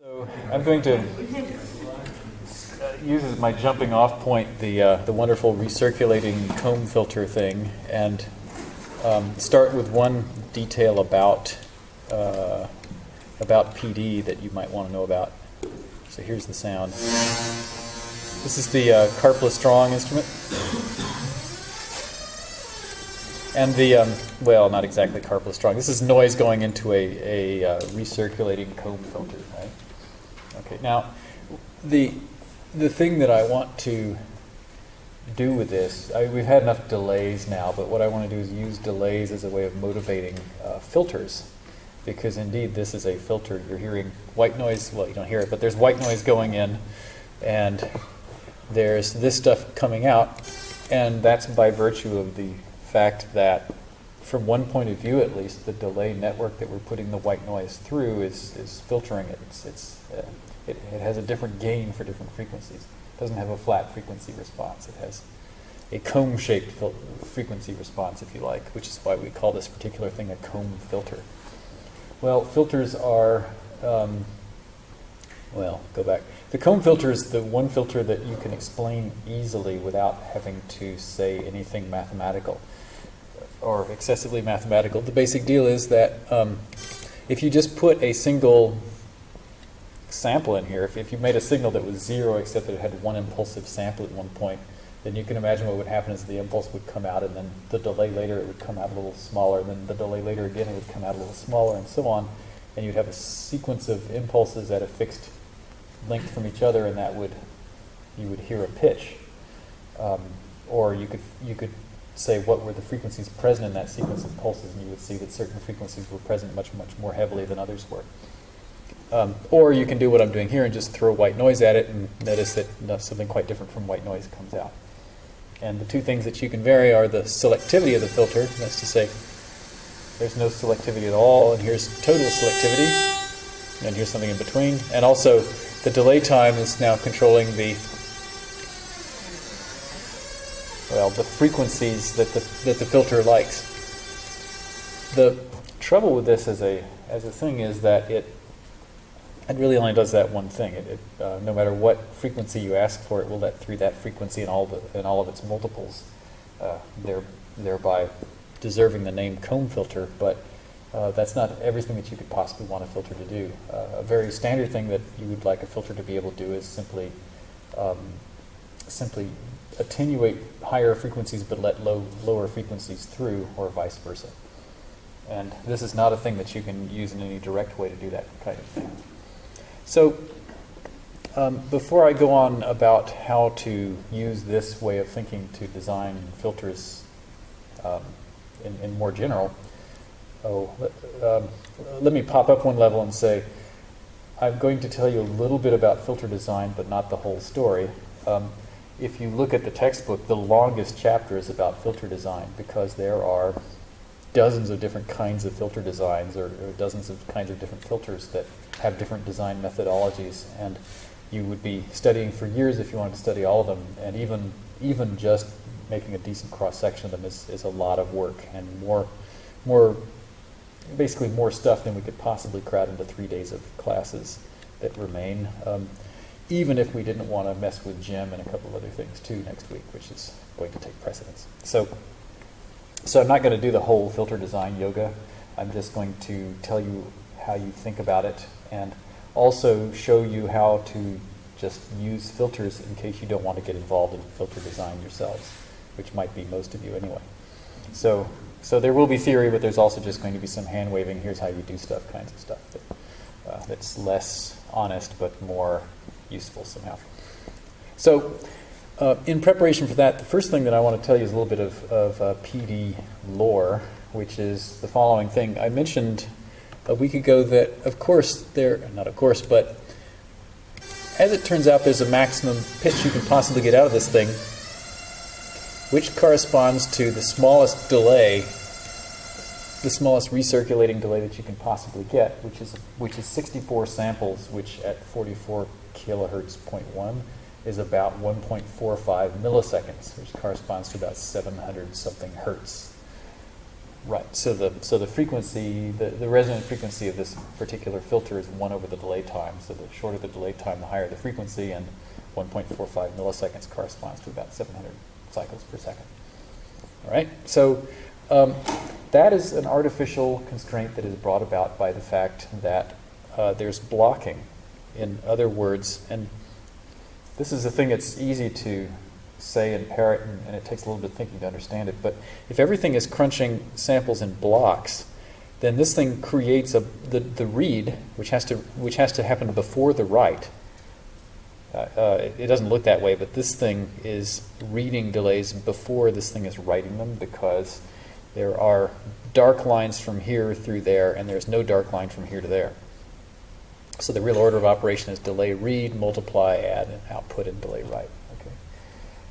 So I'm going to uh, use as my jumping off point the, uh, the wonderful recirculating comb filter thing and um, start with one detail about, uh, about PD that you might want to know about. So here's the sound. This is the uh, Karplus Strong instrument. And the, um, well, not exactly Karplus Strong. This is noise going into a, a uh, recirculating comb filter, right? Okay, now, the, the thing that I want to do with this, I, we've had enough delays now, but what I want to do is use delays as a way of motivating uh, filters. Because indeed, this is a filter. You're hearing white noise, well, you don't hear it, but there's white noise going in, and there's this stuff coming out, and that's by virtue of the fact that, from one point of view at least, the delay network that we're putting the white noise through is, is filtering it. It's, it's, uh, it. It has a different gain for different frequencies. It doesn't have a flat frequency response. It has a comb-shaped frequency response, if you like, which is why we call this particular thing a comb filter. Well, filters are, um, well, go back. The comb filter is the one filter that you can explain easily without having to say anything mathematical or excessively mathematical. The basic deal is that um, if you just put a single sample in here, if, if you made a signal that was zero except that it had one impulsive sample at one point, then you can imagine what would happen is the impulse would come out and then the delay later it would come out a little smaller, and then the delay later again it would come out a little smaller, and so on. And you'd have a sequence of impulses at a fixed length from each other, and that would, you would hear a pitch. Um, or you could, you could say what were the frequencies present in that sequence of pulses, and you would see that certain frequencies were present much, much more heavily than others were. Um, or you can do what I'm doing here and just throw white noise at it and notice that something quite different from white noise comes out. And the two things that you can vary are the selectivity of the filter, that's to say, there's no selectivity at all, and here's total selectivity, and here's something in between. And also, the delay time is now controlling the well, the frequencies that the, that the filter likes. The trouble with this as a, as a thing is that it, it really only does that one thing. It, it uh, no matter what frequency you ask for, it will let through that frequency and all, the, all of its multiples, uh, there, thereby deserving the name comb filter, but uh, that's not everything that you could possibly want a filter to do. Uh, a very standard thing that you would like a filter to be able to do is simply um, simply attenuate higher frequencies but let low, lower frequencies through, or vice versa. And this is not a thing that you can use in any direct way to do that kind of thing. So um, before I go on about how to use this way of thinking to design filters um, in, in, more general, oh, um, let me pop up one level and say, I'm going to tell you a little bit about filter design, but not the whole story. Um, if you look at the textbook, the longest chapter is about filter design because there are dozens of different kinds of filter designs or, or, dozens of kinds of different filters that have different design methodologies and you would be studying for years if you wanted to study all of them and even even just making a decent cross section of them is, is a lot of work and more more basically more stuff than we could possibly crowd into three days of classes that remain. Um, even if we didn't want to mess with Gem and a couple of other things too next week, which is going to take precedence. So, so I'm not going to do the whole filter design yoga. I'm just going to tell you how you think about it and also show you how to just use filters in case you don't want to get involved in filter design yourselves, which might be most of you anyway. So, so there will be theory, but there's also just going to be some hand waving, here's how you do stuff kinds of stuff that, uh, that's less honest but more useful somehow. So uh, in preparation for that, the first thing that I want to tell you is a little bit of, of uh, PD lore, which is the following thing. I mentioned a week ago that, of course, there, not of course, but as it turns out, there's a maximum pitch you can possibly get out of this thing, which corresponds to the smallest delay, the smallest recirculating delay that you can possibly get, which is which is 64 samples, which at 44 kilohertz 0.1 is about 1.45 milliseconds, which corresponds to about 700 something hertz. Right. So the so the frequency, the, the resonant frequency of this particular filter is one over the delay time. So the shorter the delay time, the higher the frequency, and 1.45 milliseconds corresponds to about 700 cycles per second. All right. So um, that is an artificial constraint that is brought about by the fact that uh, there's blocking. In other words, and this is a thing that's easy to say and parrot, and, and, it takes a little bit of thinking to understand it. But if everything is crunching samples in blocks, then this thing creates a the, the read, which has to which has to happen before the write. Uh, uh, it, it, doesn't look that way, but this thing is reading delays before this thing is writing them because there are dark lines from here through there, and there's no dark line from here to there. So the real order of operation is delay read, multiply, add, and output, and delay write.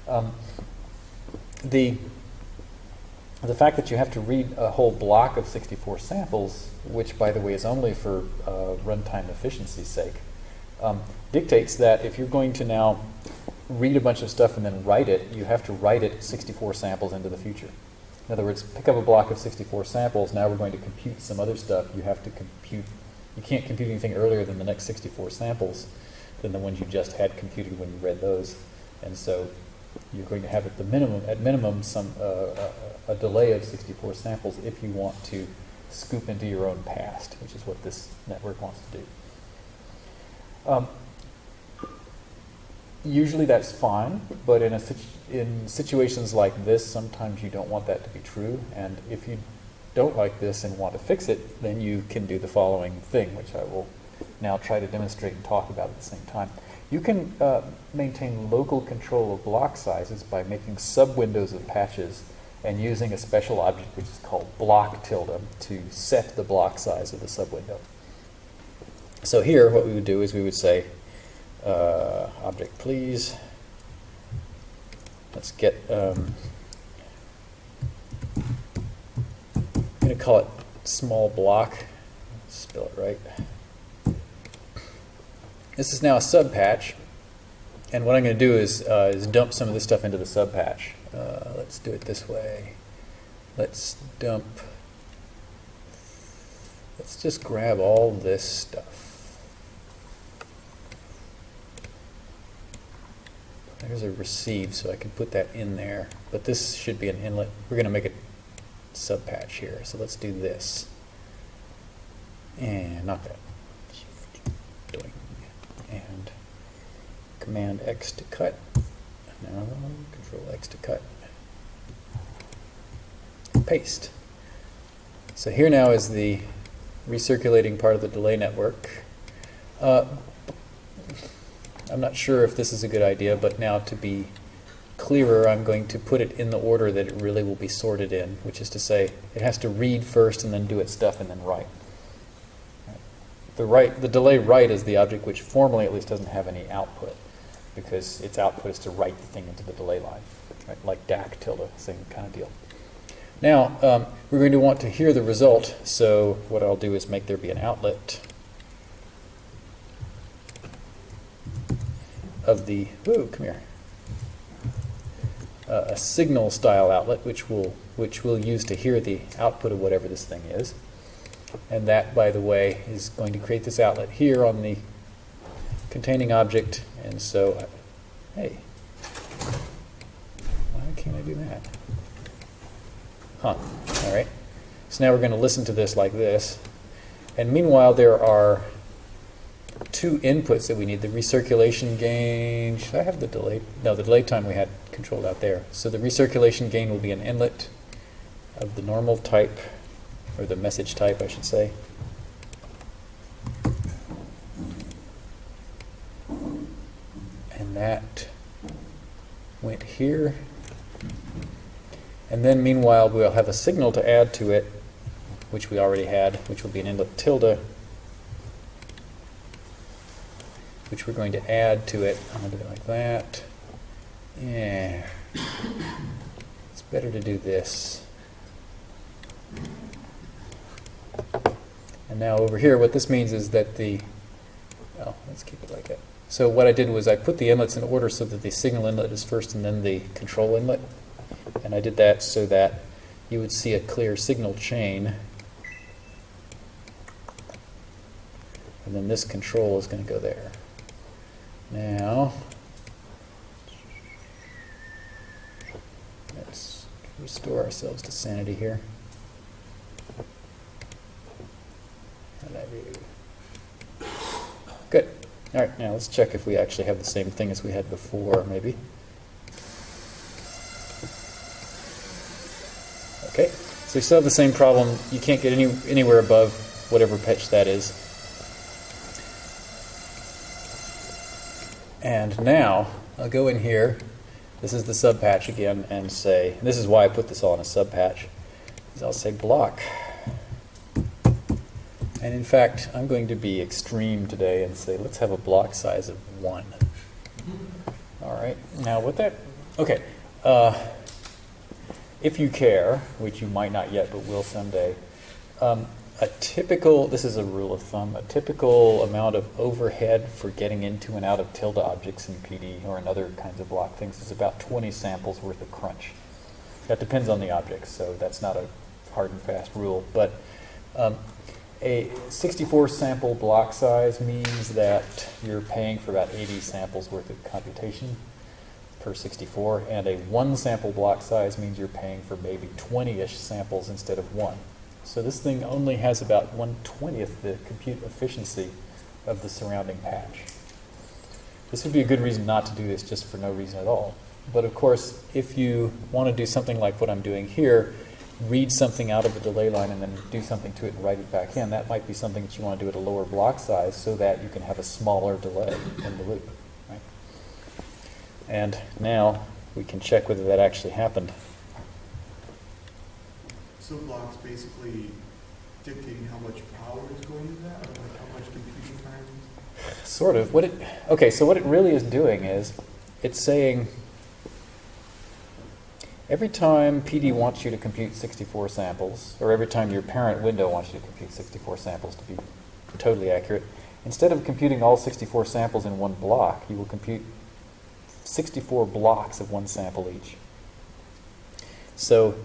Um, the, the fact that you have to read a whole block of 64 samples, which, by the way, is only for uh, runtime efficiency's sake, um, dictates that if you're going to now read a bunch of stuff and then write it, you have to write it 64 samples into the future. In other words, pick up a block of 64 samples, now we're going to compute some other stuff. You have to compute, you can't compute anything earlier than the next 64 samples than the ones you just had computed when you read those. And so you're going to have at the minimum, at minimum, some uh, a, a, delay of 64 samples if you want to scoop into your own past, which is what this network wants to do. Um, usually that's fine, but in, a, in situations like this, sometimes you don't want that to be true. And if you don't like this and want to fix it, then you can do the following thing, which I will now try to demonstrate and talk about at the same time. You can uh, maintain local control of block sizes by making sub-windows of patches and using a special object which is called block tilde to set the block size of the sub-window. So here what we would do is we would say uh, object please let's get um, call it small block spell it right this is now a sub patch, and what I'm going to do is, uh, is dump some of this stuff into the sub patch. Uh, let's do it this way. Let's dump, let's just grab all this stuff. There's a receive, so I can put that in there. But this should be an inlet. We're going to make a sub patch here. So let's do this. And not that. Doing and Command X to cut. Now Control X to cut. Paste. So here now is the recirculating part of the delay network. Uh, I'm not sure if this is a good idea, but now to be clearer, I'm going to put it in the order that it really will be sorted in, which is to say it has to read first and then do its stuff and then write. The, write, the delay write is the object which formally at least doesn't have any output because its output is to write the thing into the delay line, right? like DAC tilde, same kind of deal. Now, um, we're going to want to hear the result, so what I'll do is make there be an outlet of the, ooh, come here, uh, a signal style outlet which we'll, which we'll use to hear the output of whatever this thing is. And that, by the way, is going to create this outlet here on the containing object. And so, hey, why can't I do that? Huh, all right. So now we're going to listen to this like this. And meanwhile, there are two inputs that we need. The recirculation gain, should I have the delay? No, the delay time we had controlled out there. So the recirculation gain will be an inlet of the normal type or the message type, I should say. And that went here. And then meanwhile, we'll have a signal to add to it, which we already had, which will be an inlet tilde, which we're going to add to it. I'm going to do it like that. Yeah. It's better to do this. And now over here, what this means is that the, well, let's keep it like that. So what I did was I put the inlets in order so that the signal inlet is first and then the control inlet. And I did that so that you would see a clear signal chain. And then this control is going to go there. Now, let's restore ourselves to sanity here. Good. All right, now let's check if we actually have the same thing as we had before, maybe. Okay, so we still have the same problem. You can't get any, anywhere above whatever pitch that is. And now, I'll go in here. This is the sub patch again and say, and this is why I put this all in a sub patch, is I'll say block. And in fact, I'm going to be extreme today and say, let's have a block size of 1. All right, now with that, okay, uh, if you care, which you might not yet but will someday, um, a typical, this is a rule of thumb, a typical amount of overhead for getting into and out of tilde objects in PD or in other kinds of block things is about 20 samples worth of crunch. That depends on the object, so that's not a hard and fast rule. But um, a 64 sample block size means that you're paying for about 80 samples worth of computation per 64, and a one sample block size means you're paying for maybe 20-ish samples instead of one. So this thing only has about 1 20th the compute efficiency of the surrounding patch. This would be a good reason not to do this just for no reason at all. But of course, if you want to do something like what I'm doing here, read something out of a delay line and then do something to it and write it back in, that might be something that you want to do at a lower block size so that you can have a smaller delay in the loop. Right? And now we can check whether that actually happened. Blocks basically dictating how much power is going into that, or like how much computing time? Sort of. What it okay? So what it really is doing is, it's saying every time PD wants you to compute 64 samples, or every time your parent window wants you to compute 64 samples to be totally accurate, instead of computing all 64 samples in one block, you will compute 64 blocks of one sample each. So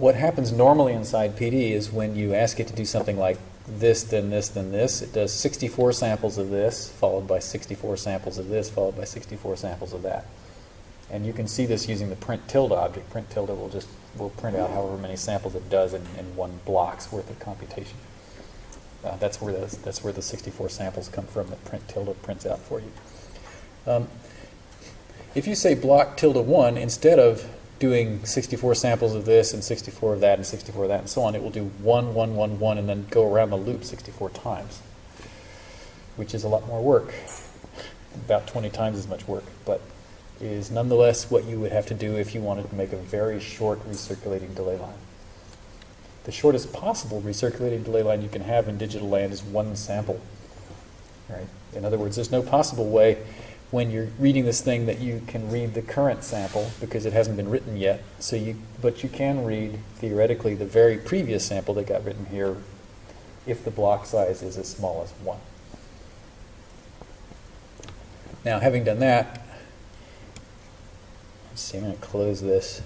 what happens normally inside PD is when you ask it to do something like this, then this, then this, it does 64 samples of this, followed by 64 samples of this, followed by 64 samples of that. And you can see this using the print tilde object. Print tilde will just will print out however many samples it does in, in one block's worth of computation. Uh, that's where the, that's where the 64 samples come from that print tilde prints out for you. Um, if you say block tilde 1, instead of doing 64 samples of this and 64 of that and 64 of that and so on, it will do 1, 1, 1, 1 and then go around the loop 64 times, which is a lot more work, about 20 times as much work, but is nonetheless what you would have to do if you wanted to make a very short recirculating delay line. The shortest possible recirculating delay line you can have in digital land is one sample. Right? In other words, there's no possible way when you're reading this thing that you can read the current sample because it hasn't been written yet. So you, but you can read theoretically the very previous sample that got written here if the block size is as small as one. Now, having done that, let's see, I'm going to close this.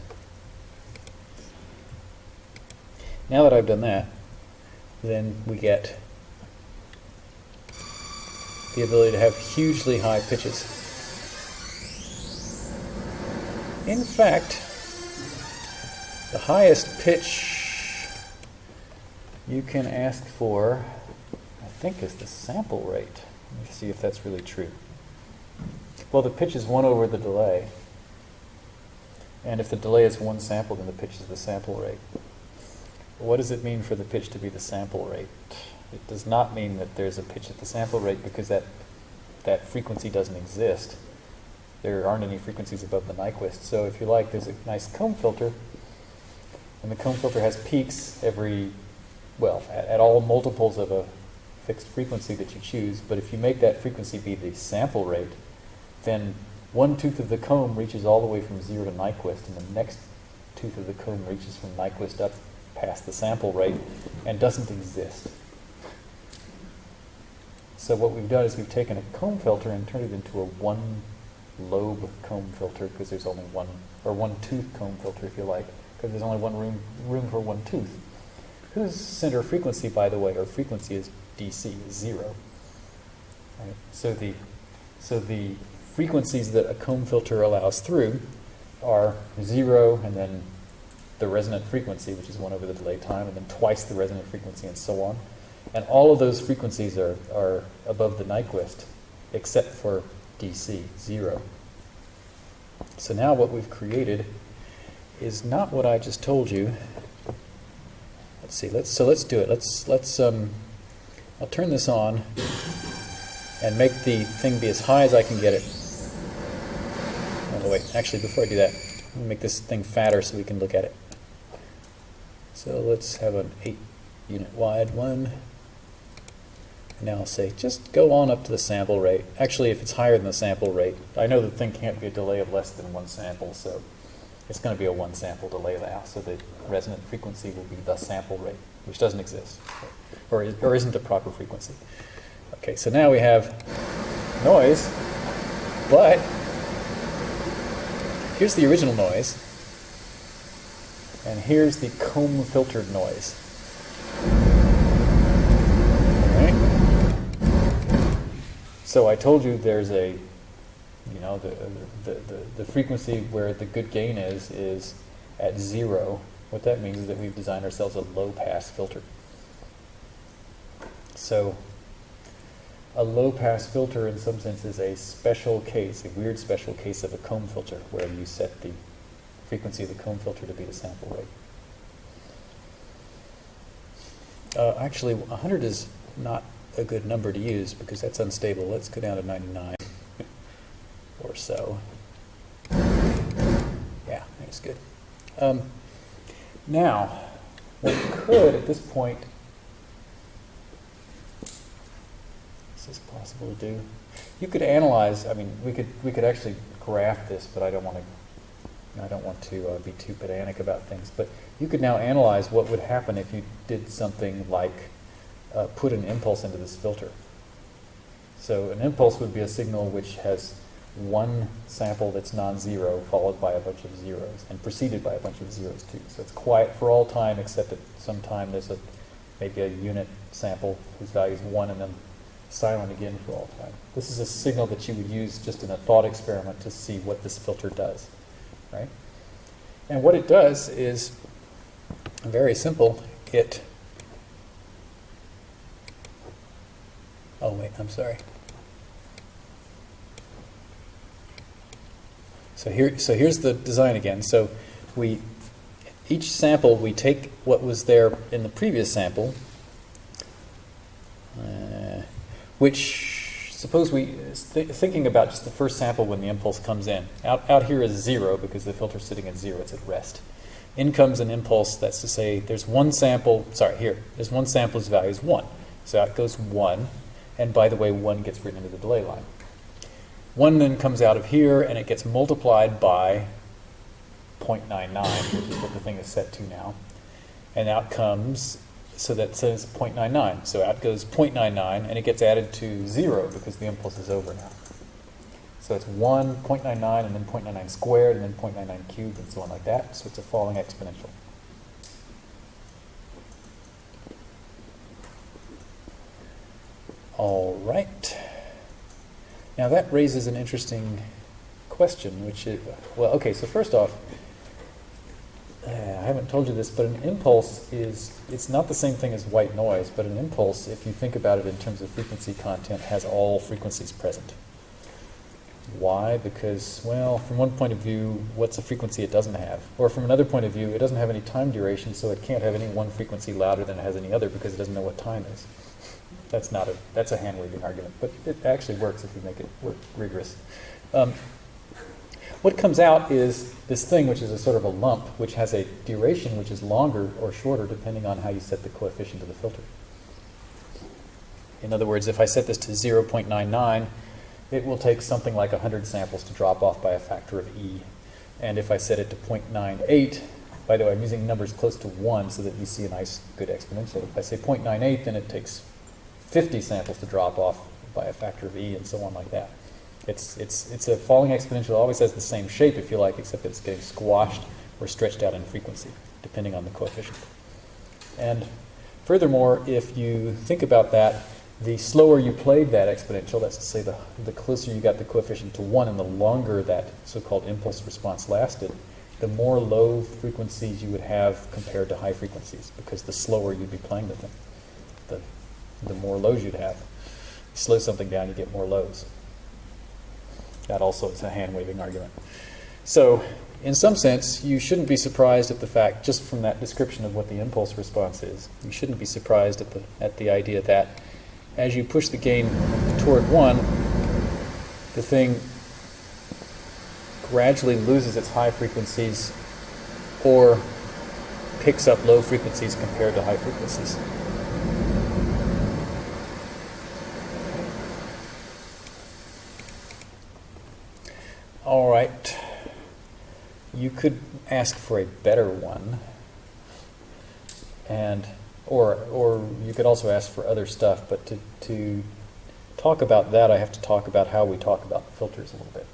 Now that I've done that, then we get the ability to have hugely high pitches. In fact, the highest pitch you can ask for, I think, is the sample rate. Let me see if that's really true. Well, the pitch is 1 over the delay. And if the delay is one sample, then the pitch is the sample rate. What does it mean for the pitch to be the sample rate? It does not mean that there's a pitch at the sample rate because that, that frequency doesn't exist. There aren't any frequencies above the Nyquist. So if you like, there's a nice comb filter, and the comb filter has peaks every, well, at, at all multiples of a fixed frequency that you choose. But if you make that frequency be the sample rate, then one tooth of the comb reaches all the way from zero to Nyquist, and the next tooth of the comb reaches from Nyquist up past the sample rate and doesn't exist. So what we've done is we've taken a comb filter and turned it into a one lobe comb filter because there's only one, or one tooth comb filter if you like, because there's only one room, room for one tooth. Whose center frequency, by the way, or frequency is DC, is zero. Right? So the so the frequencies that a comb filter allows through are zero and then the resonant frequency, which is one over the delay time, and then twice the resonant frequency and so on. And all of those frequencies are, are above the Nyquist, except for DC, zero. So now what we've created is not what I just told you. Let's see, let's, so let's do it. Let's, let's, um, I'll turn this on and make the thing be as high as I can get it. Oh, wait, actually, before I do that, let me make this thing fatter so we can look at it. So let's have an 8 unit wide one. Now say, just go on up to the sample rate. Actually, if it's higher than the sample rate, I know the thing can't be a delay of less than one sample, so it's going to be a one sample delay now, so the resonant frequency will be the sample rate, which doesn't exist, or, is, or isn't a proper frequency. Okay, so now we have noise, but here's the original noise, and here's the comb filtered noise. So I told you there's a, you know, the, the, the, the, frequency where the good gain is, is at zero. What that means is that we've designed ourselves a low pass filter. So a low pass filter in some sense is a special case, a weird special case of a comb filter where you set the frequency of the comb filter to be the sample rate. Uh, actually, 100 is not a good number to use because that's unstable. Let's go down to 99 or so. Yeah, that's good. Um, now, we could at this point, is this possible to do? You could analyze. I mean, we could we could actually graph this, but I don't want to. I don't want to uh, be too pedantic about things. But you could now analyze what would happen if you did something like uh, put an impulse into this filter. So an impulse would be a signal which has one sample that's non-zero followed by a bunch of zeros and preceded by a bunch of zeros too. So it's quiet for all time except at some time there's a maybe a unit sample whose value is one and then silent again for all time. This is a signal that you would use just in a thought experiment to see what this filter does, right? And what it does is very simple. It Oh, wait, I'm sorry. So here, so here's the design again. So we, each sample, we take what was there in the previous sample, uh, which, suppose we, th thinking about just the first sample when the impulse comes in. Out, out here is zero because the filter's sitting at zero, it's at rest. In comes an impulse, that's to say there's one sample, sorry, here, there's one sample whose value is one. So out goes one. And by the way, 1 gets written into the delay line. 1 then comes out of here, and it gets multiplied by 0.99, which is what the thing is set to now. And out comes, so that says 0.99. So out goes 0.99, and it gets added to 0 because the impulse is over now. So it's 1, 0.99, and then 0.99 squared, and then 0.99 cubed, and so on like that. So it's a falling exponential. All right. Now that raises an interesting question, which is, well, okay, so first off, uh, I haven't told you this, but an impulse is, it's not the same thing as white noise, but an impulse, if you think about it in terms of frequency content, has all frequencies present. Why? Because, well, from one point of view, what's a frequency it doesn't have? Or from another point of view, it doesn't have any time duration, so it can't have any one frequency louder than it has any other because it doesn't know what time is. That's not a that's a hand waving argument, but it actually works if you make it work rigorous. Um, what comes out is this thing, which is a sort of a lump, which has a duration which is longer or shorter depending on how you set the coefficient of the filter. In other words, if I set this to 0.99, it will take something like 100 samples to drop off by a factor of e. And if I set it to 0.98, by the way, I'm using numbers close to 1 so that you see a nice, good exponential. If I say 0.98, then it takes 50 samples to drop off by a factor of e and so on like that. It's, it's, it's a falling exponential. It always has the same shape, if you like, except it's getting squashed or stretched out in frequency, depending on the coefficient. And furthermore, if you think about that, the slower you played that exponential, that's to say the, the closer you got the coefficient to 1 and the longer that so-called impulse response lasted, the more low frequencies you would have compared to high frequencies, because the slower you'd be playing the thing, the more lows you'd have. You slow something down, you get more lows. That also is a hand-waving argument. So, in some sense, you shouldn't be surprised at the fact, just from that description of what the impulse response is, you shouldn't be surprised at the, at the idea that as you push the gain toward 1, the thing gradually loses its high frequencies or picks up low frequencies compared to high frequencies. All right. You could ask for a better one. And or or you could also ask for other stuff, but to to talk about that, I have to talk about how we talk about the filters a little bit.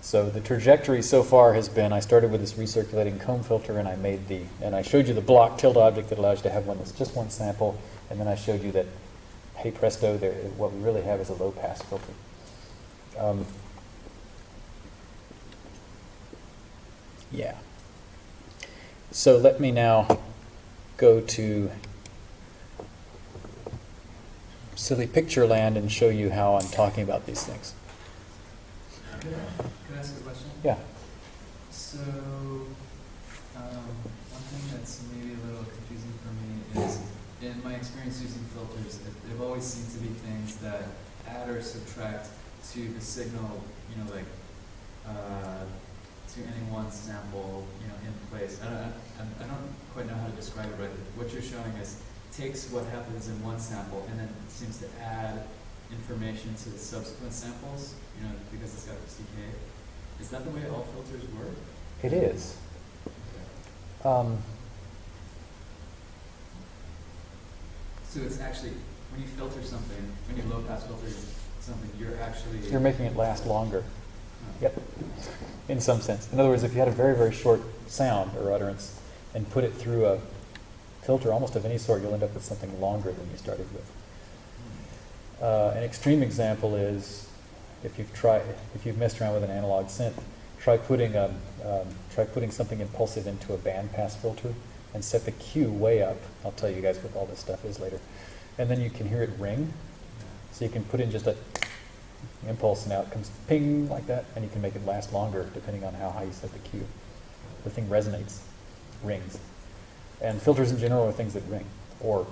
So the trajectory so far has been I started with this recirculating comb filter and I made the and I showed you the block tilde object that allows you to have one that's just one sample, and then I showed you that hey presto, there, what we really have is a low pass filter. Um, yeah. So let me now go to silly picture land and show you how I'm talking about these things. Could I ask a question? Yeah. So, um, one thing that's maybe a little confusing for me is, in my experience using filters, it- they've always seemed to be things that add or subtract to the signal, you know, like, uh, to any one sample, you know, in place. I don't, I, I don't quite know how to describe it, but what you're showing is takes what happens in one sample and then seems to add information to the subsequent samples, you know, because it's got this decay. Is that the way all filters work? It is. Um, So it's actually, when you filter something, when you low pass filter something, you're actually. you're making it last longer. Yep. In some sense. In other words, if you had a very, very short sound or utterance and put it through a filter almost of any sort, you'll end up with something longer than you started with. Uh, an extreme example is if you've tried, if you've messed around with an analog synth, try putting um, um, try putting something impulsive into a bandpass filter and set the Q way up. I'll tell you guys what all this stuff is later, and then you can hear it ring. So you can put in just a impulse and out it comes ping like that, and you can make it last longer depending on how high you set the Q. The thing resonates, rings, and filters in general are things that ring or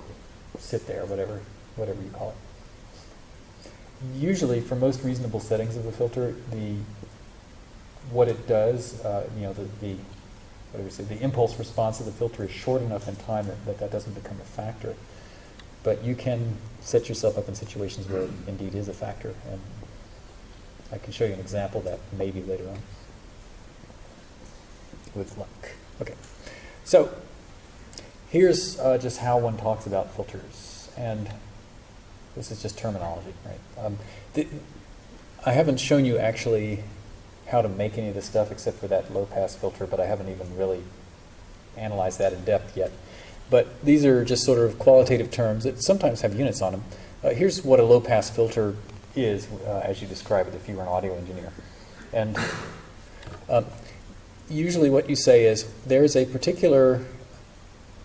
sit there, whatever whatever you call it usually for most reasonable settings of the filter, the what it does, uh, you know, the, the what do we say, the impulse response of the filter is short enough in time that, that that doesn't become a factor. But you can set yourself up in situations where it indeed is a factor, and I can show you an example that maybe later on with luck. Okay, so here's uh, just how one talks about filters, and this is just terminology, right? Um, I haven't shown you actually how to make any of this stuff except for that low pass filter, but I haven't even really analyzed that in depth yet. But these are just sort of qualitative terms that sometimes have units on them. Uh, here's what a low pass filter is, uh, as you describe it, if you were an audio engineer. And um, usually what you say is there's a particular.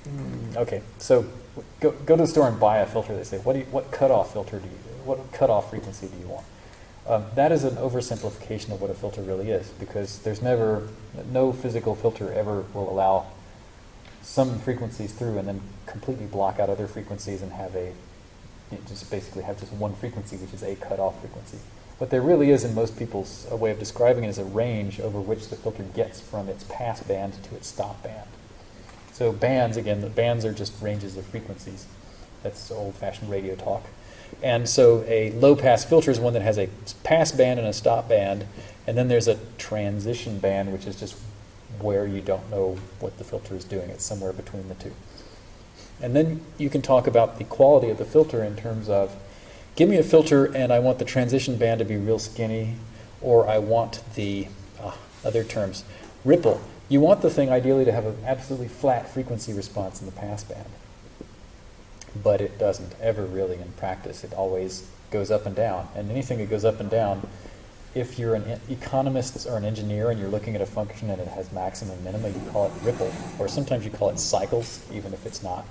Mm, okay, so go, go to the store and buy a filter. They say, what, do you, what cutoff filter do you, what cutoff frequency do you want? Um, that is an oversimplification of what a filter really is, because there's never, no physical filter ever will allow some frequencies through and then completely block out other frequencies and have a, you just basically have just one frequency, which is a cutoff frequency. What there really is in most people's a way of describing it is a range over which the filter gets from its pass band to its stop band. So bands, again, the bands are just ranges of frequencies. That's old-fashioned radio talk. And so a low-pass filter is one that has a pass band and a stop band, and then there's a transition band, which is just where you don't know what the filter is doing. It's somewhere between the two. And then you can talk about the quality of the filter in terms of, give me a filter and I want the transition band to be real skinny, or I want the, uh, other terms, ripple You want the thing ideally to have an absolutely flat frequency response in the passband. But it doesn't ever really in practice. It always goes up and down. And anything that goes up and down, if you're an economist or an engineer and you're looking at a function and it has maximum and minima, you call it ripple. Or sometimes you call it cycles, even if it's not.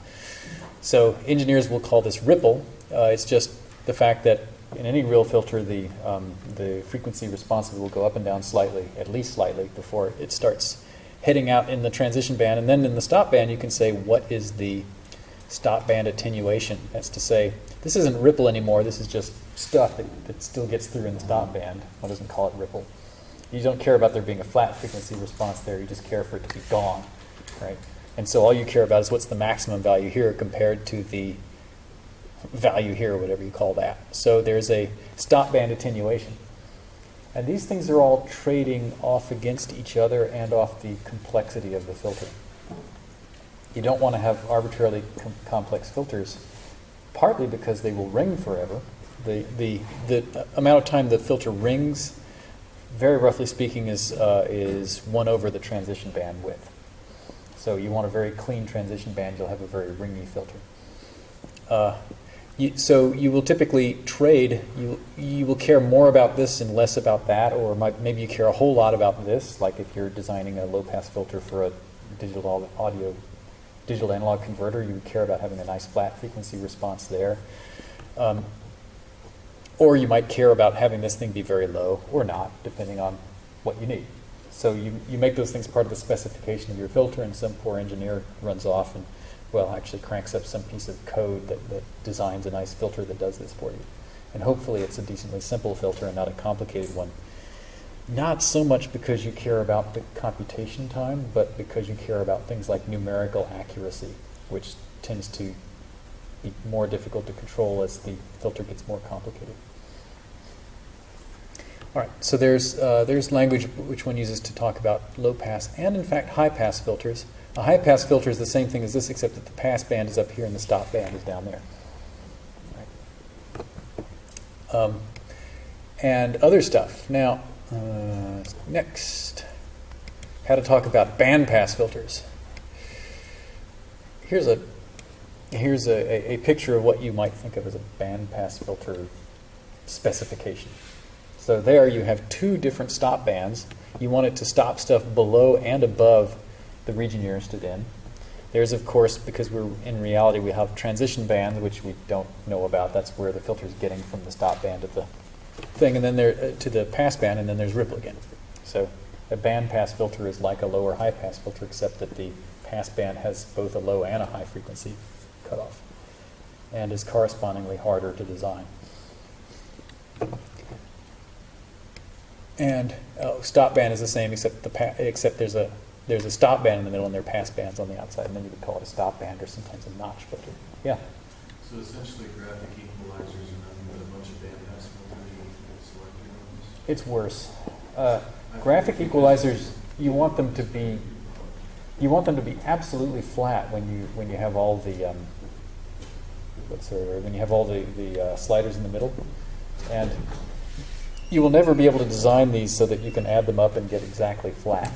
So engineers will call this ripple. Uh, it's just the fact that in any real filter, the, um, the frequency response will go up and down slightly, at least slightly, before it starts heading out in the transition band. And then in the stop band, you can say what is the stop band attenuation. That's to say, this isn't ripple anymore, this is just stuff that, that still gets through in the stop band. One doesn't call it ripple. You don't care about there being a flat frequency response there, you just care for it to be gone, right? And so all you care about is what's the maximum value here compared to the value here, whatever you call that. So there's a stop band attenuation. And these things are all trading off against each other and off the complexity of the filter. You don't want to have arbitrarily com- complex filters, partly because they will ring forever. The, the, the amount of time the filter rings, very roughly speaking, is, uh, is 1 over the transition band width. So you want a very clean transition band, you'll have a very ringy filter. Uh, you, so you will typically trade. You you will care more about this and less about that, or might, maybe you care a whole lot about this. Like if you're designing a low pass filter for a digital audio, digital analog converter, you would care about having a nice flat frequency response there. Um, or you might care about having this thing be very low or not, depending on what you need. So you, you make those things part of the specification of your filter, and some poor engineer runs off and well, actually cranks up some piece of code that, that designs a nice filter that does this for you. And hopefully it's a decently simple filter and not a complicated one. Not so much because you care about the computation time, but because you care about things like numerical accuracy, which tends to be more difficult to control as the filter gets more complicated. All right, so there's, uh, there's language which one uses to talk about low pass and, in fact, high pass filters. A high pass filter is the same thing as this, except that the pass band is up here and the stop band is down there. Um, and other stuff. Now, uh, next, how to talk about bandpass filters. Here's a here's a, a, picture of what you might think of as a bandpass filter specification. So there you have two different stop bands. You want it to stop stuff below and above the region you're interested in. There's, of course, because we're in reality, we have transition bands, which we don't know about. That's where the filter is getting from the stop band to the thing, and then there uh, to the pass band, and then there's ripple again. So a band pass filter is like a low or high pass filter, except that the pass band has both a low and a high frequency cutoff, and is correspondingly harder to design. And oh, stop band is the same, except the except there's a there's a stop band in the middle and there are pass bands on the outside, and then you would call it a stop band or sometimes a notch filter. Yeah. So essentially graphic equalizers are nothing but a bunch of bandpass filters you select your ones? It's worse. Uh, graphic equalizers, you want them to be you want them to be absolutely flat when you when you have all the um, what's the word? when you have all the the uh, sliders in the middle, and you will never be able to design these so that you can add them up and get exactly flat.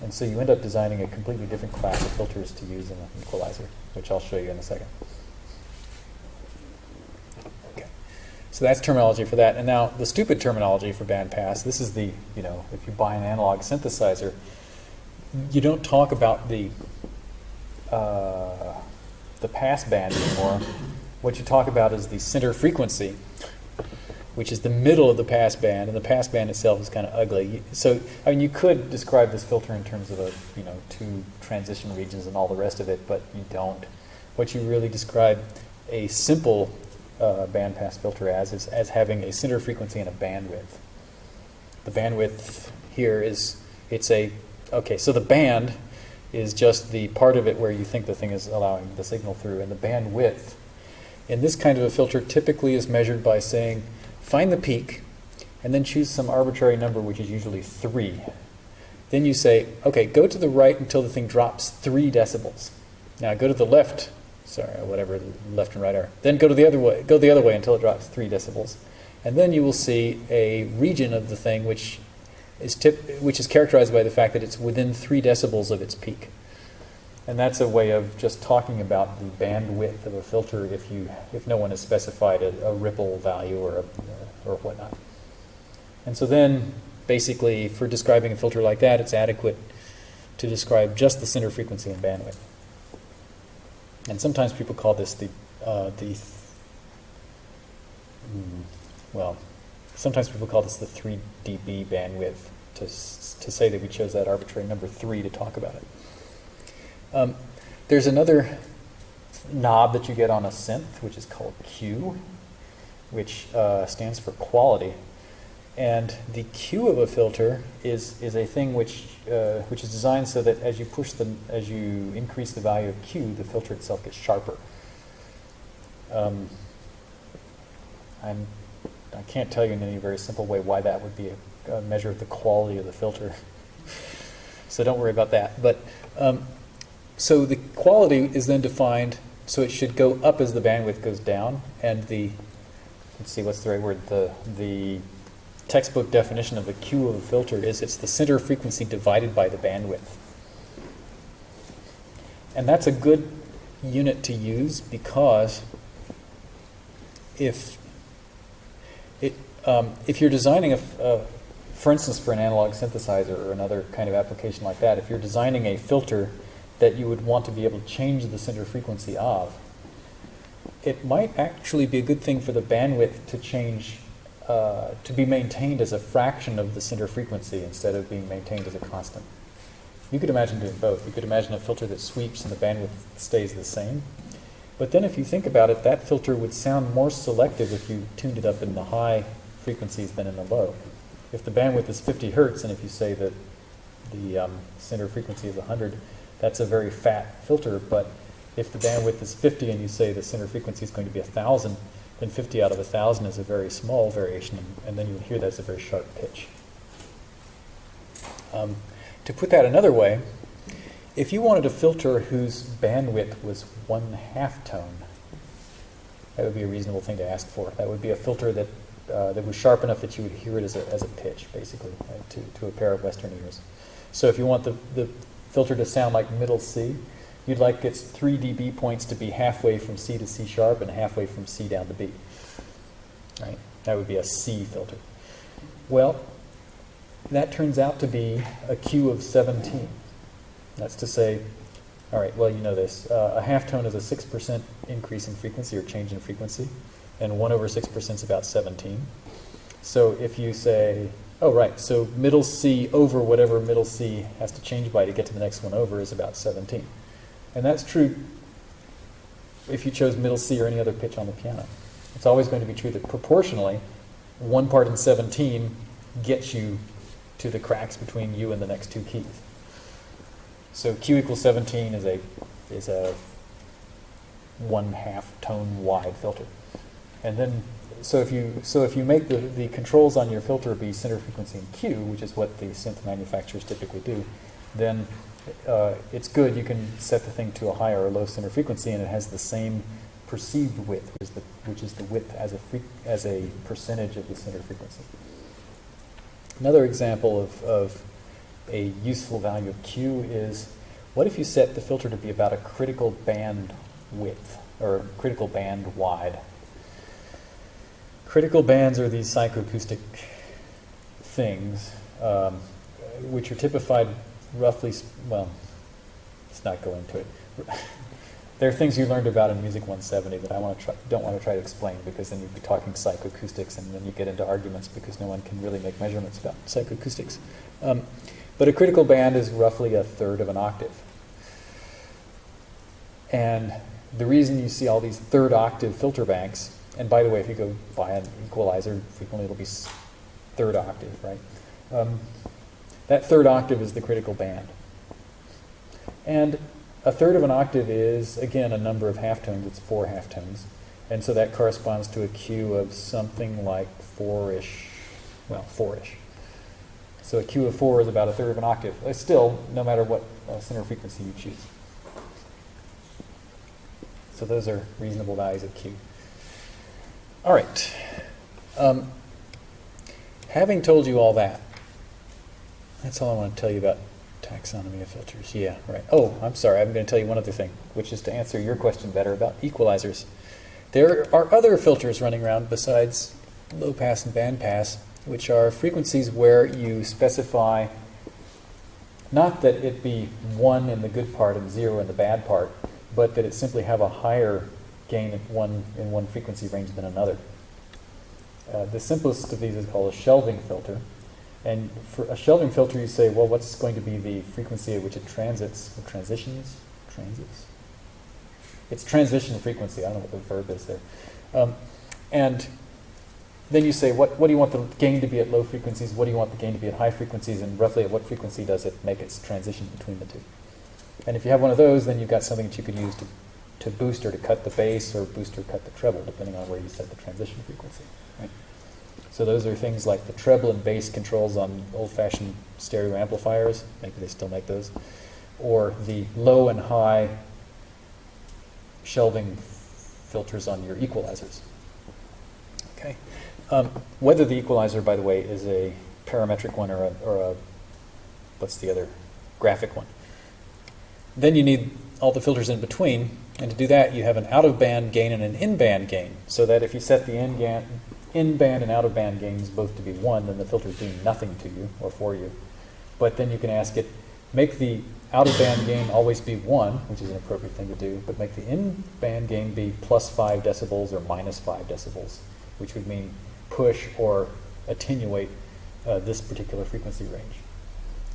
And so you end up designing a completely different class of filters to use in an equalizer, which I'll show you in a second. Okay. So that's terminology for that. And now the stupid terminology for bandpass, this is the, you know, if you buy an analog synthesizer, you don't talk about the uh, the pass band anymore. What you talk about is the center frequency, which is the middle of the pass band, and the pass band itself is kind of ugly. So, I mean, you could describe this filter in terms of a, you know, two transition regions and all the rest of it, but you don't. What you really describe a simple uh, band pass filter as is as having a center frequency and a bandwidth. The bandwidth here is it's a okay. So the band is just the part of it where you think the thing is allowing the signal through, and the bandwidth in this kind of a filter typically is measured by saying find the peak, and then choose some arbitrary number, which is usually 3. Then you say, okay, go to the right until the thing drops 3 decibels. Now go to the left, sorry, uh, whatever left and right are. Then go to the other way, go the other way until it drops 3 decibels. And then you will see a region of the thing which is tip, which is characterized by the fact that it's within three decibels of its peak. And that's a way of just talking about the bandwidth of a filter if you if no one has specified a, a ripple value or a, or whatnot. And so then, basically, for describing a filter like that, it's adequate to describe just the center frequency and bandwidth. And sometimes people call this the uh, the mm, well, sometimes people call this the 3 dB bandwidth to to say that we chose that arbitrary number three to talk about it. Um, there's another knob that you get on a synth, which is called Q, which uh, stands for quality. And the Q of a filter is, is a thing which, uh, which is designed so that as you push the, as you increase the value of Q, the filter itself gets sharper. Um, I'm, I can't tell you in any very simple way why that would be a, a measure of the quality of the filter. so don't worry about that. But um, so the quality is then defined, so it should go up as the bandwidth goes down, and the, let's see, what's the right word? The, the textbook definition of the Q of a filter is it's the center frequency divided by the bandwidth. And that's a good unit to use because if it, um, if you're designing a, a, for instance, for an analog synthesizer or another kind of application like that, if you're designing a filter that you would want to be able to change the center frequency of, it might actually be a good thing for the bandwidth to change, uh, to be maintained as a fraction of the center frequency instead of being maintained as a constant. You could imagine doing both. You could imagine a filter that sweeps and the bandwidth stays the same. But then if you think about it, that filter would sound more selective if you tuned it up in the high frequencies than in the low. If the bandwidth is 50 hertz, and if you say that the um, center frequency is 100, that's a very fat filter. But if the bandwidth is 50 and you say the center frequency is going to be 1,000, then 50 out of 1,000 is a very small variation, and then you would hear that as a very sharp pitch. Um, to put that another way, if you wanted a filter whose bandwidth was one half tone, that would be a reasonable thing to ask for. That would be a filter that uh, that was sharp enough that you would hear it as a, as a pitch, basically, right, to, to a pair of Western ears. So if you want the, the filter to sound like middle C, you'd like its 3 dB points to be halfway from C to C sharp and halfway from C down to B. Right? That would be a C filter. Well, that turns out to be a Q of 17. That's to say, all right, well, you know this. Uh, a half tone is a 6% increase in frequency or change in frequency, and 1 over 6% is about 17. So if you say, oh, right, so middle C over whatever middle C has to change by to get to the next one over is about 17. And that's true if you chose middle C or any other pitch on the piano. It's always going to be true that proportionally, one part in 17 gets you to the cracks between you and the next two keys. So Q equals 17 is a is a one half tone wide filter. And then so if you so if you make the, the controls on your filter be center frequency and Q, which is what the synth manufacturers typically do, then uh, it's good. You can set the thing to a high or a low center frequency, and it has the same perceived width, which is the, which is the width as a as a percentage of the center frequency. Another example of, of a useful value of Q is what if you set the filter to be about a critical band width or critical band wide? Critical bands are these psychoacoustic things um, which are typified roughly, well, let's not go into it. There are things you learned about in Music 170 that I want to try, don't want to try to explain because then you'd be talking psychoacoustics and then you get into arguments because no one can really make measurements about psychoacoustics. Um, but a critical band is roughly a third of an octave. And the reason you see all these third octave filter banks, and by the way, if you go buy an equalizer, frequently it'll be third octave, right? Um, that third octave is the critical band. And a third of an octave is, again, a number of halftones. It's four halftones. And so that corresponds to a Q of something like four-ish, well, four-ish. So a Q of four is about a third of an octave. Still, no matter what uh, center frequency you choose. So those are reasonable values of Q. All right. Um, having told you all that, That's all I want to tell you about taxonomy of filters. Yeah, right. Oh, I'm sorry. I'm going to tell you one other thing, which is to answer your question better about equalizers. There are other filters running around besides low pass and band pass, which are frequencies where you specify not that it be one in the good part and zero in the bad part, but that it simply have a higher gain in one in one frequency range than another. Uh, the simplest of these is called a shelving filter. And for a shelving filter, you say, well, what's going to be the frequency at which it transits, or transitions? Transits? It's transition frequency. I don't know what the verb is there. Um, and then you say, what, what do you want the gain to be at low frequencies? What do you want the gain to be at high frequencies? And roughly at what frequency does it make its transition between the two? And if you have one of those, then you've got something that you could use to, to boost or to cut the bass or boost or cut the treble, depending on where you set the transition frequency. So those are things like the treble and bass controls on old-fashioned stereo amplifiers. Maybe they still make those. Or the low and high shelving filters on your equalizers. Okay. Um, whether the equalizer, by the way, is a parametric one or a, or a what's the other graphic one. Then you need all the filters in between, and to do that, you have an out-of-band gain and an in-band gain, so that if you set the in-band in-band and out-of-band gains both to be 1, then the filter is doing nothing to you or for you. But then you can ask it, make the out-of-band gain always be 1, which is an appropriate thing to do, but make the in-band gain be plus 5 decibels or minus 5 decibels, which would mean push or attenuate uh, this particular frequency range.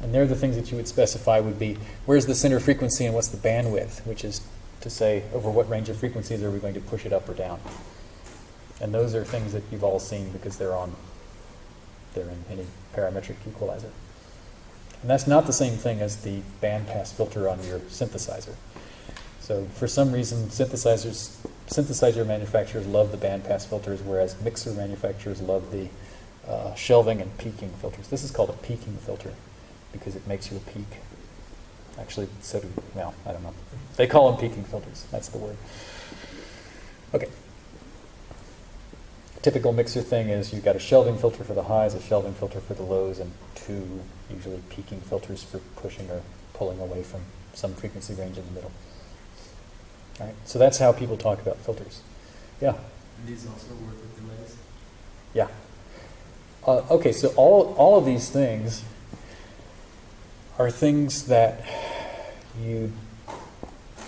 And there the things that you would specify would be, where's the center frequency and what's the bandwidth, which is to say, over what range of frequencies are we going to push it up or down. And those are things that you've all seen because they're on, they're in any parametric equalizer. And that's not the same thing as the bandpass filter on your synthesizer. So for some reason, synthesizers, synthesizer manufacturers love the bandpass filters, whereas mixer manufacturers love the uh, shelving and peaking filters. This is called a peaking filter because it makes you a peak. Actually, so do, well, I don't know. They call them peaking filters. That's the word. Okay typical mixer thing is you've got a shelving filter for the highs, a shelving filter for the lows, and two usually peaking filters for pushing or pulling away from some frequency range in the middle. All right, so that's how people talk about filters. Yeah. And these also work with delays? Yeah. Uh, okay, so all, all of these things are things that you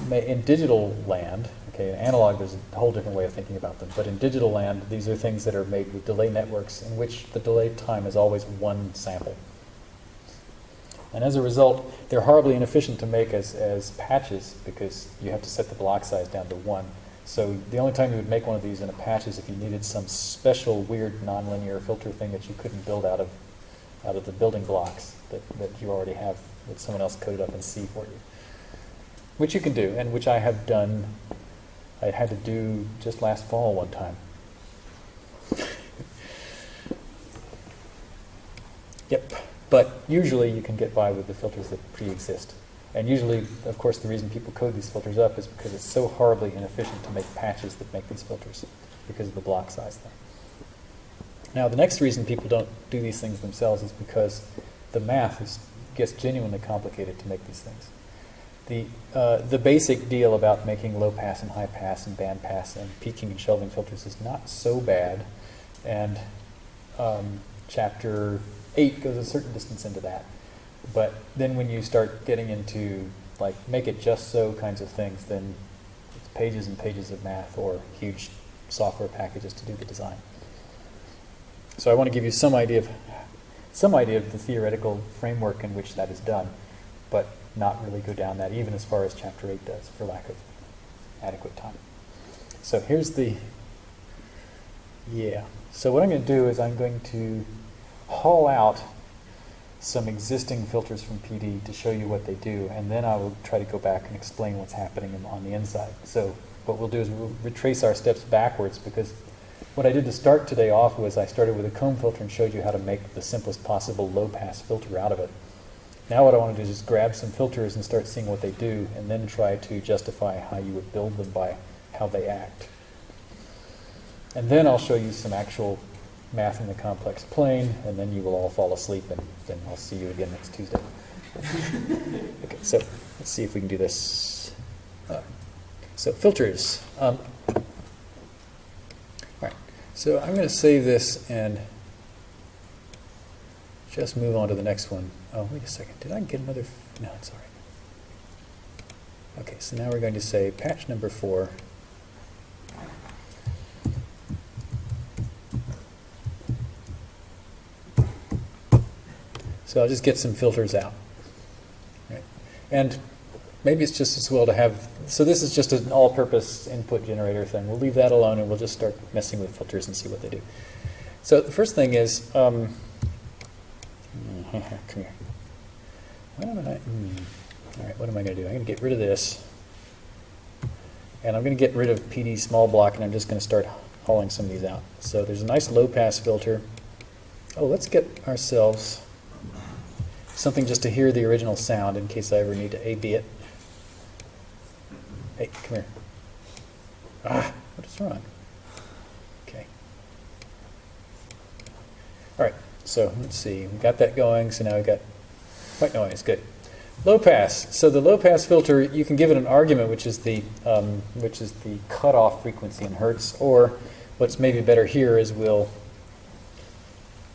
may, in digital land, Okay, in analog, there's a whole different way of thinking about them. But in digital land, these are things that are made with delay networks in which the delay time is always one sample. And as a result, they're horribly inefficient to make as, as patches because you have to set the block size down to one. So the only time you would make one of these in a patch is if you needed some special weird nonlinear filter thing that you couldn't build out of out of the building blocks that, that you already have that someone else coded up in C for you. Which you can do, and which I have done I had to do just last fall one time. yep, but usually you can get by with the filters that pre-exist. And usually, of course, the reason people code these filters up is because it's so horribly inefficient to make patches that make these filters because of the block size thing. Now, the next reason people don't do these things themselves is because the math is, gets genuinely complicated to make these things the, uh, the basic deal about making low pass and high pass and band pass and peaking and shelving filters is not so bad. And um, chapter 8 goes a certain distance into that. But then when you start getting into like make it just so kinds of things, then it's pages and pages of math or huge software packages to do the design. So I want to give you some idea of some idea of the theoretical framework in which that is done. But not really go down that, even as far as chapter 8 does, for lack of adequate time. So here's the, yeah. So what I'm going to do is I'm going to haul out some existing filters from PD to show you what they do, and then I will try to go back and explain what's happening on the inside. So what we'll do is we'll retrace our steps backwards because what I did to start today off was I started with a comb filter and showed you how to make the simplest possible low-pass filter out of it. Now what I want to do is just grab some filters and start seeing what they do and then try to justify how you would build them by how they act. And then I'll show you some actual math in the complex plane, and then you will all fall asleep, and then I'll see you again next Tuesday. okay, so let's see if we can do this. Uh, so filters. Um, all right. So I'm going to save this and just move on to the next one. Oh, wait a second. Did I get another? No, it's all right. Okay, so now we're going to say patch number four. So I'll just get some filters out. Right. And maybe it's just as well to have, so this is just an all-purpose input generator thing. We'll leave that alone and we'll just start messing with filters and see what they do. So the first thing is, um, come here. Why don't I, hmm. all right, what am I going to do? I'm going to get rid of this. And I'm going to get rid of PD small block and I'm just going to start hauling some of these out. So there's a nice low pass filter. Oh, let's get ourselves something just to hear the original sound in case I ever need to A-B it. Hey, come here. Ah, what is wrong? Okay. All right, so let's see. We got that going, so now we've got white noise. Good. Low pass. So the low pass filter, you can give it an argument, which is the um, which is the cutoff frequency in hertz, or what's maybe better here is we'll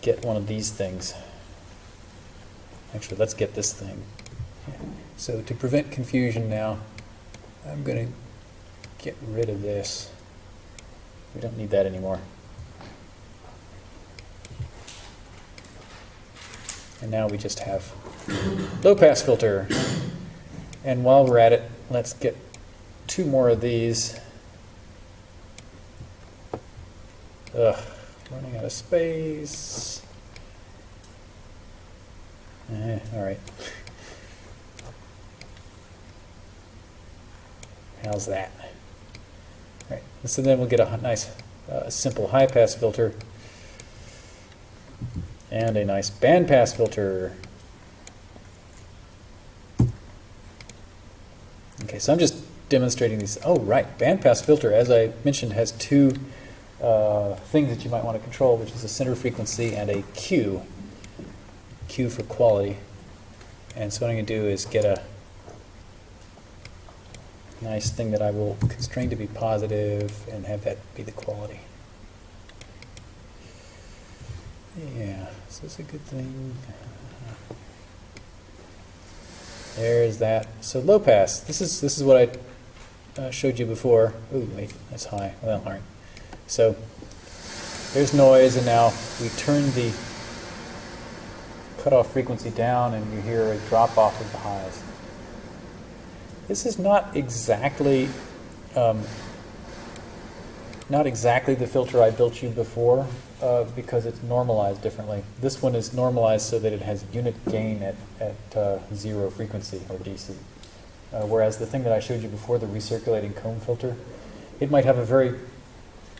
get one of these things. Actually, let's get this thing. So to prevent confusion now, I'm going to get rid of this. We don't need that anymore. And now we just have low pass filter. And while we're at it, let's get two more of these. Ugh, running out of space. Eh, all right. How's that? All right. So then we'll get a nice, uh, simple high pass filter and a nice bandpass filter. Okay, so I'm just demonstrating these. Oh, right. bandpass filter, as I mentioned, has two uh, things that you might want to control, which is a center frequency and a Q. Q for quality. And so what I'm going to do is get a nice thing that I will constrain to be positive and have that be the quality. Yeah, is this a good thing? There's that. So low pass. This is this is what I uh, showed you before. Ooh, wait, that's high. Well, all right. So there's noise, and now we turn the cutoff frequency down, and you hear a drop off of the highs. This is not exactly um, not exactly the filter I built you before uh, because it's normalized differently. This one is normalized so that it has unit gain at, at uh, zero frequency or DC. Uh, whereas the thing that I showed you before, the recirculating comb filter, it might have a very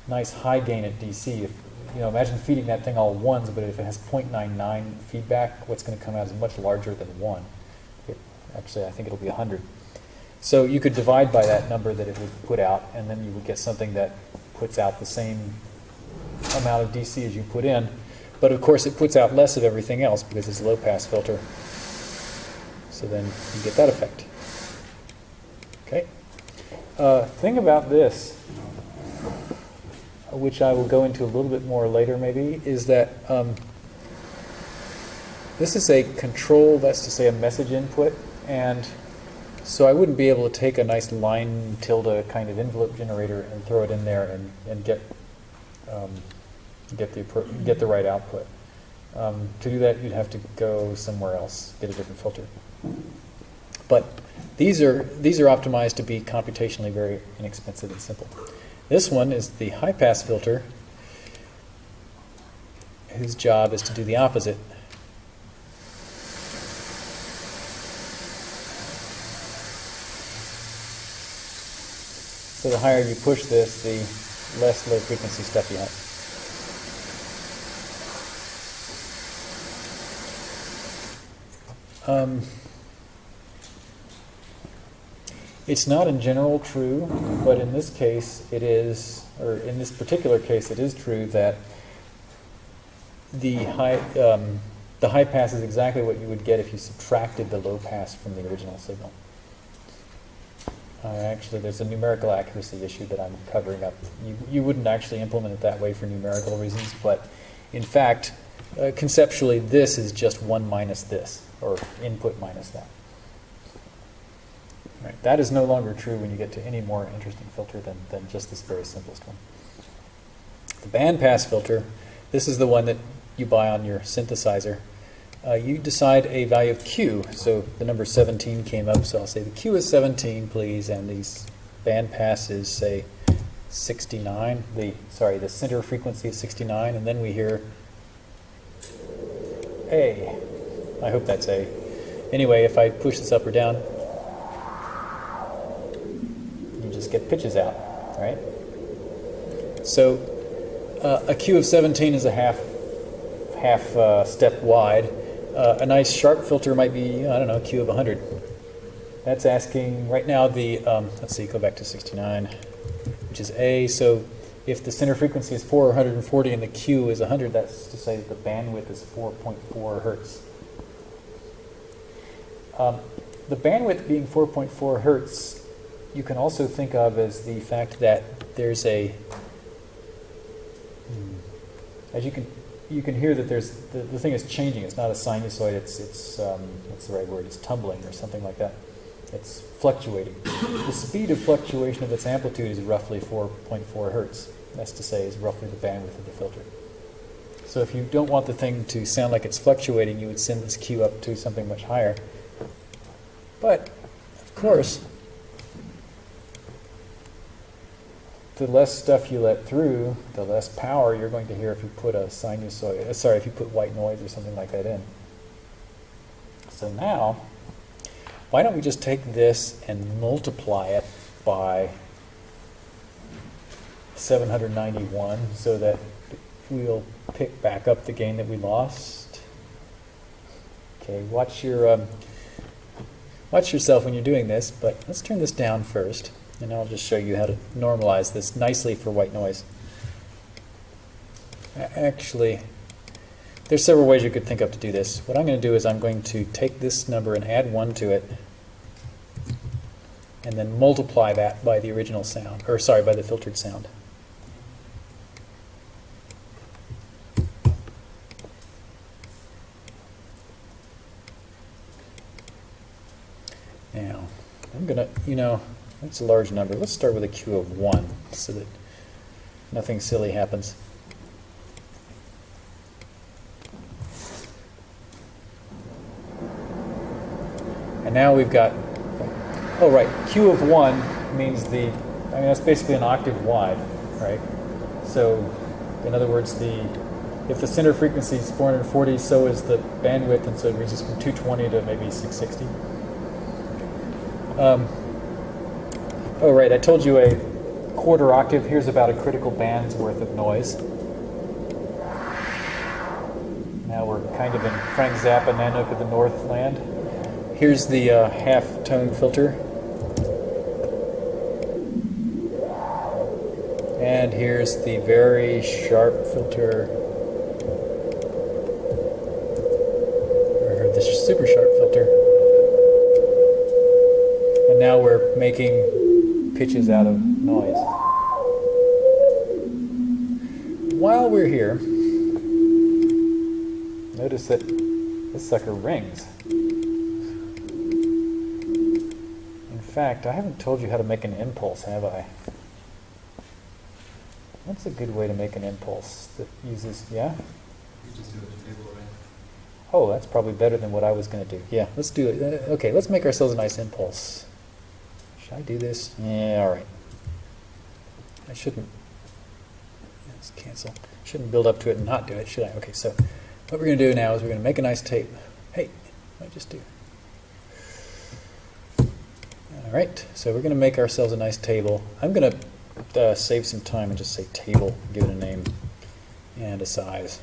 nice high gain at DC. If, you know, imagine feeding that thing all ones, but if it has 0.99 feedback, what's going to come out is much larger than one. It, actually, I think it'll be 100. So you could divide by that number that it would put out, and then you would get something that puts out the same amount of DC as you put in. But of course, it puts out less of everything else because it's a low pass filter. So then you get that effect. Okay. Uh, thing about this, which I will go into a little bit more later maybe, is that um, this is a control, that's to say a message input, and so I wouldn't be able to take a nice line tilde kind of envelope generator and throw it in there and, and get um, get the get the right output. Um, to do that, you'd have to go somewhere else, get a different filter. But these are these are optimized to be computationally very inexpensive and simple. This one is the high pass filter, whose job is to do the opposite. So the higher you push this, the less low frequency stuff you have. Um, it's not in general true, but in this case it is, or in this particular case it is true that the high, um, the high pass is exactly what you would get if you subtracted the low pass from the original signal. Uh, actually, there's a numerical accuracy issue that I'm covering up. You, you wouldn't actually implement it that way for numerical reasons, but in fact, uh, conceptually, this is just 1 minus this, or input minus that. That is no longer true when you get to any more interesting filter than, than just this very simplest one. The bandpass filter, this is the one that you buy on your synthesizer. Uh, you decide a value of Q. So the number 17 came up, so I'll say the Q is 17, please, and these band passes say 69. The sorry, the center frequency is 69, and then we hear A. I hope that's A. Anyway, if I push this up or down, you just get pitches out, right? So uh, a Q of 17 is a half half uh, step wide. Uh, a nice sharp filter might be, I don't know, Q of 100. That's asking, right now the, um, let's see, go back to 69, which is A. So if the center frequency is 440 and the Q is 100, that's to say that the bandwidth is 4.4 hertz. Um, the bandwidth being 4.4 hertz, you can also think of as the fact that there's a, hmm, as you can you can hear that there's the, the thing is changing. It's not a sinusoid. It's it's um, what's the right word? It's tumbling or something like that. It's fluctuating. the speed of fluctuation of its amplitude is roughly 4.4 hertz. That's to say, is roughly the bandwidth of the filter. So if you don't want the thing to sound like it's fluctuating, you would send this Q up to something much higher. But of course, the less stuff you let through, the less power you're going to hear if you put a sinusoid, uh, sorry, if you put white noise or something like that in. So now, why don't we just take this and multiply it by 791 so that we'll pick back up the gain that we lost. Okay, watch your um, watch yourself when you're doing this, but let's turn this down first. And I'll just show you how to normalize this nicely for white noise. Actually, there's several ways you could think of to do this. What I'm going to do is I'm going to take this number and add 1 to it, and then multiply that by the original sound, or sorry, by the filtered sound. Now, I'm going to, you know, that's a large number. Let's start with a Q of 1 so that nothing silly happens. And now we've got, oh right, Q of 1 means the, I mean that's basically an octave wide, right? So in other words, the if the center frequency is 440, so is the bandwidth, and so it reaches from 220 to maybe 660. Um, Oh, right, I told you a quarter octave. Here's about a critical band's worth of noise. Now we're kind of in Frank Zappa, Nanook of the Northland. Here's the uh, half tone filter. And here's the very sharp filter. Or the super sharp filter. And now we're making pitches out of noise. While we're here, notice that this sucker rings. In fact, I haven't told you how to make an impulse, have I? What's a good way to make an impulse that uses, yeah? You just do the table, right? Oh, that's probably better than what I was going to do. Yeah, let's do it. Uh, okay, let's make ourselves a nice impulse. Should I do this? Yeah, all right. I shouldn't. Let's cancel. Shouldn't build up to it and not do it, should I? Okay, so what we're going to do now is we're going to make a nice tape. Hey, what did I just do? All right, so we're going to make ourselves a nice table. I'm going to uh, save some time and just say table, give it a name and a size.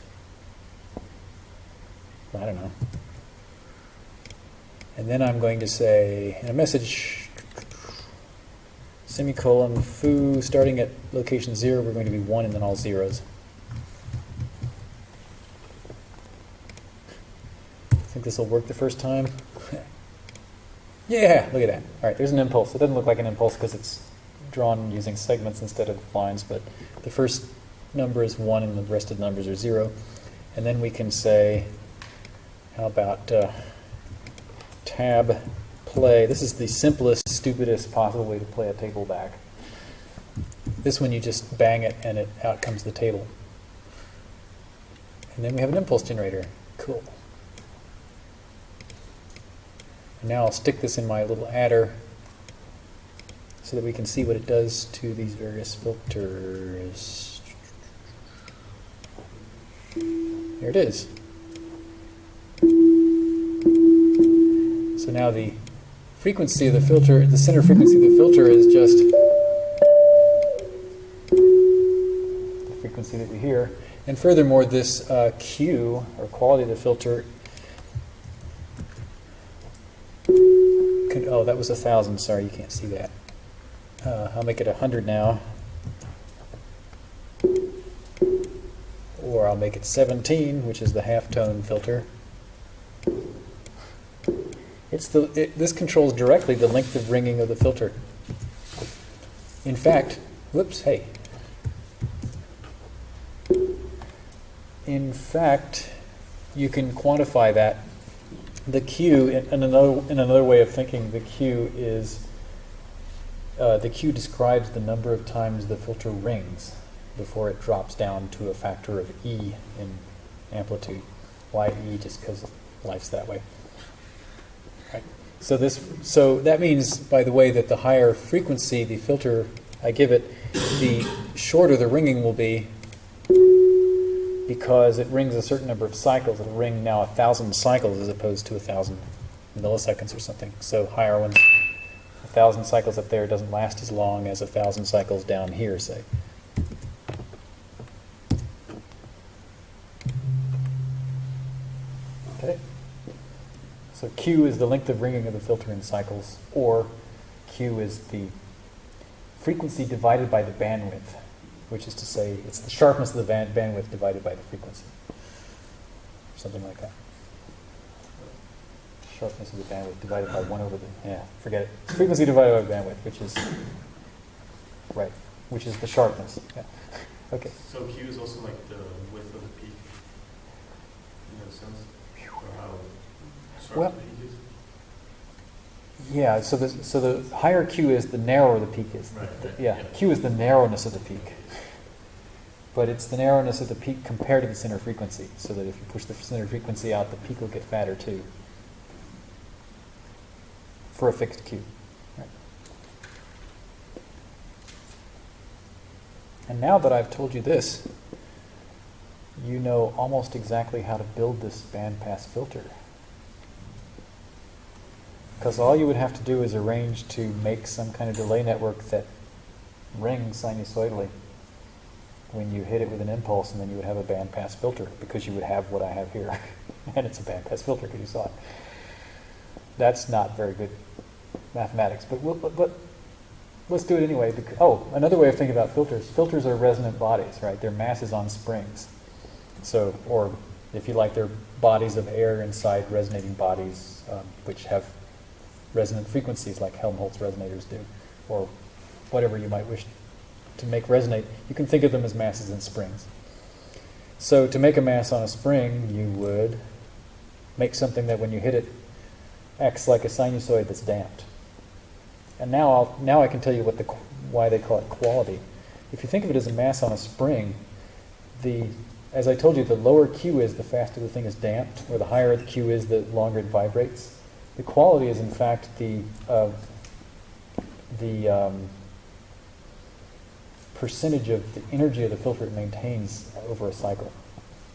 I don't know. And then I'm going to say in a message semicolon foo starting at location 0 we're going to be 1 and then all zeros I think this will work the first time. yeah, look at that. All right, there's an impulse. It doesn't look like an impulse because it's drawn using segments instead of lines, but the first number is 1 and the rest of the numbers are 0. And then we can say, how about uh, tab play? This is the simplest, stupidest possible way to play a table back. This one you just bang it and it out comes the table. And then we have an impulse generator. Cool. And now I'll stick this in my little adder so that we can see what it does to these various filters. There it is. So now the frequency of the filter, the center frequency of the filter is just the frequency that we hear. And furthermore, this uh, Q, or quality of the filter, can, oh, that was a thousand. Sorry, you can't see that. Uh, I'll make it a hundred now. Or I'll make it 17, which is the halftone filter. It's the, it, this controls directly the length of ringing of the filter. In fact, whoops, hey. In fact, you can quantify that. The Q, in, in another, in another way of thinking, the Q is, uh, the Q describes the number of times the filter rings before it drops down to a factor of E in amplitude. Why E? Just because life's that way. So this, so that means, by the way, that the higher frequency the filter I give it, the shorter the ringing will be because it rings a certain number of cycles. It'll ring now a thousand cycles as opposed to a thousand milliseconds or something. So higher ones, a thousand cycles up there doesn't last as long as a thousand cycles down here, say. Okay. So Q is the length of ringing of the filter in cycles, or Q is the frequency divided by the bandwidth, which is to say it's the sharpness of the band bandwidth divided by the frequency. Something like that. Sharpness of the bandwidth divided by 1 over the, yeah, forget it. Frequency divided by bandwidth, which is, right, which is the sharpness. Yeah. Okay. So Q is also like the width of the peak, in a sense, or how sharp Well- the peak is? Yeah, so the, so the higher Q is, the narrower the peak is. The- Yeah, yeah. Q is the narrowness of the peak. But it's the narrowness of the peak compared to the center frequency, so that if you push the center frequency out, the peak will get fatter too. For a fixed Q. Right. And now that I've told you this, you know almost exactly how to build this bandpass filter. Because all you would have to do is arrange to make some kind of delay network that rings sinusoidally when you hit it with an impulse, and then you would have a bandpass filter because you would have what I have here. and it's a bandpass filter because you saw it. That's not very good mathematics, but, we'll, but, but let's do it anyway. Because, oh, another way of thinking about filters filters are resonant bodies, right? They're masses on springs. So, or if you like, they're bodies of air inside resonating bodies, um, which have resonant frequencies like Helmholtz resonators do, or whatever you might wish to make resonate. You can think of them as masses and springs. So to make a mass on a spring, you would make something that when you hit it acts like a sinusoid that's damped. And now, I'll, now I can tell you what the, why they call it quality. If you think of it as a mass on a spring, the, as I told you, the lower Q is, the faster the thing is damped, or the higher the Q is, the longer it vibrates. The quality is, in fact, the, uh, the um, percentage of the energy of the filter it maintains over a cycle,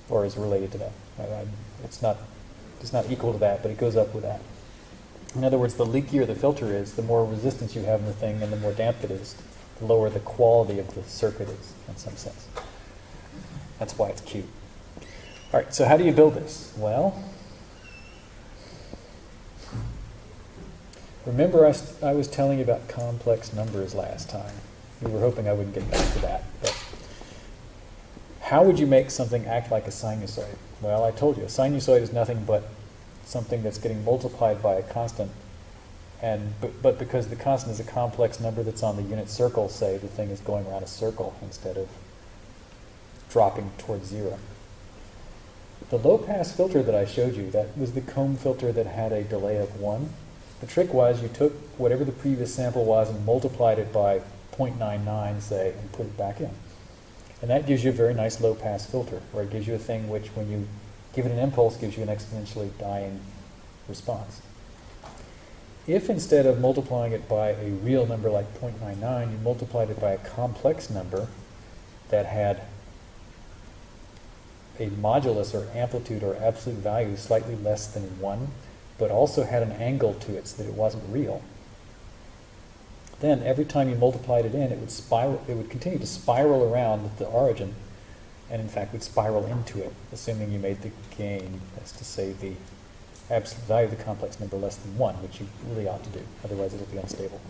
or is related to that. I- It's not, it's not equal to that, but it goes up with that. In other words, the leakier the filter is, the more resistance you have in the thing and the more damp it is, the lower the quality of the circuit is, in some sense. That's why it's Q. All right, so how do you build this? Well, remember I, I was telling you about complex numbers last time. We were hoping I wouldn't get back to that. But how would you make something act like a sinusoid? Well, I told you, a sinusoid is nothing but something that's getting multiplied by a constant, and but, but because the constant is a complex number that's on the unit circle, say the thing is going around a circle instead of dropping towards zero. The low pass filter that I showed you, that was the comb filter that had a delay of one. The trick was you took whatever the previous sample was and multiplied it by 0.99, say, and put it back in. And that gives you a very nice low pass filter, where it gives you a thing which, when you give it an impulse, gives you an exponentially dying response. If instead of multiplying it by a real number like 0.99, you multiplied it by a complex number that had a modulus or amplitude or absolute value slightly less than 1, but also had an angle to it so that it wasn't real, then every time you multiplied it in, it would spiral. It would continue to spiral around the origin, and in fact would spiral into it, assuming you made the gain, that's to say the absolute value of the complex number less than one, which you really ought to do. Otherwise, it'll be unstable.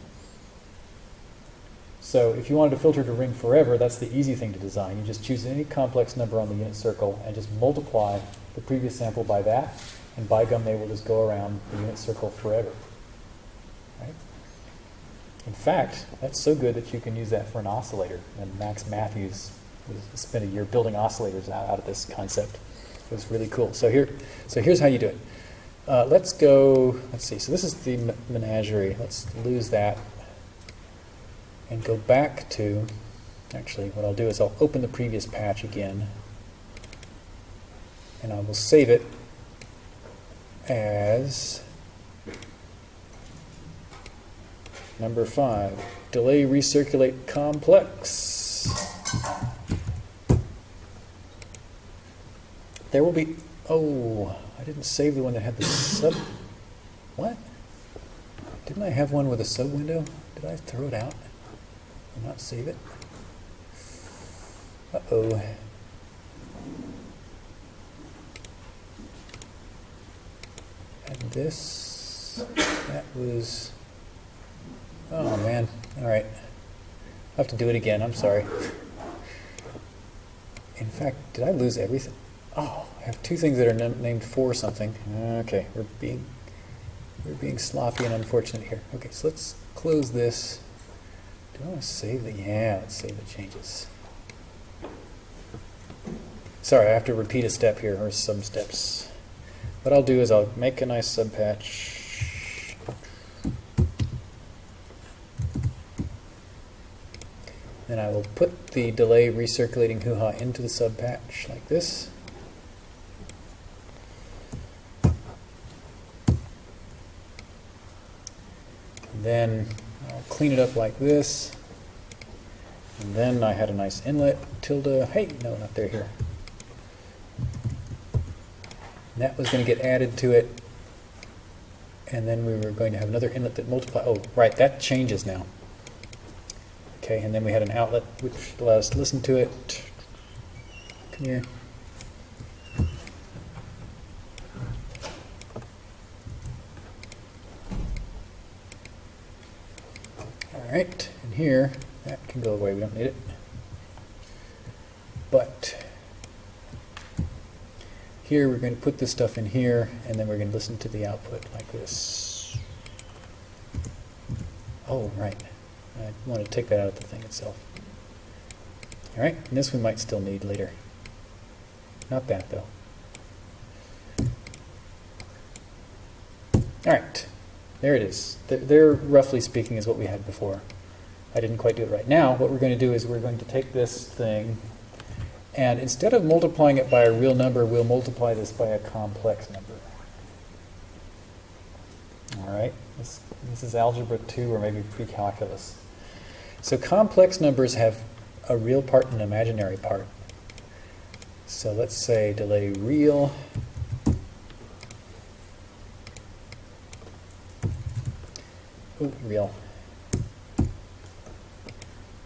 So if you wanted to filter to ring forever, that's the easy thing to design. You just choose any complex number on the unit circle and just multiply the previous sample by that, and by gum, they will just go around the unit circle forever. Right? In fact, that's so good that you can use that for an oscillator. And Max Mathews spent a year building oscillators out, of this concept. It was really cool. So here, so here's how you do it. Uh, let's go. Let's see. So this is the me- menagerie. Let's lose that and go back to. Actually, what I'll do is I'll open the previous patch again, and I will save it as number five. Delay recirculate complex. There will be. Oh, I didn't save the one that had the sub. What? Didn't I have one with a sub window? Did I throw it out and not save it? Uh And this, that was. Oh man. All right. I'll have to do it again. I'm sorry. In fact, did I lose everything? Oh, I have two things that are named for something. Okay, we're being we're being sloppy and unfortunate here. Okay, so let's close this. Do I want to save the? Yeah, let's save the changes. Sorry, I have to repeat a step here, or some steps. What I'll do is I'll make a nice subpatch. Then I will put the delay recirculating hoo-ha into the subpatch like this. And then I'll clean it up like this. And then I had a nice inlet, tilde, hey, no, not there, here. That was going to get added to it. And then we were going to have another inlet that multiply. Oh, right, that changes now. Okay, and then we had an outlet which allowed us to listen to it. Come here. All right, and here, that can go away, we don't need it. But here we're going to put this stuff in here, and then we're going to listen to the output like this. Oh, right. I want to take that out of the thing itself. All right, and this we might still need later. Not that though. All right, there it is. There, roughly speaking, is what we had before. I didn't quite do it right now. What we're going to do is we're going to take this thing, and instead of multiplying it by a real number, we'll multiply this by a complex number. All right, this, this is algebra 2 or maybe pre-calculus. So complex numbers have a real part and an imaginary part. So let's say delay real. Oh, real.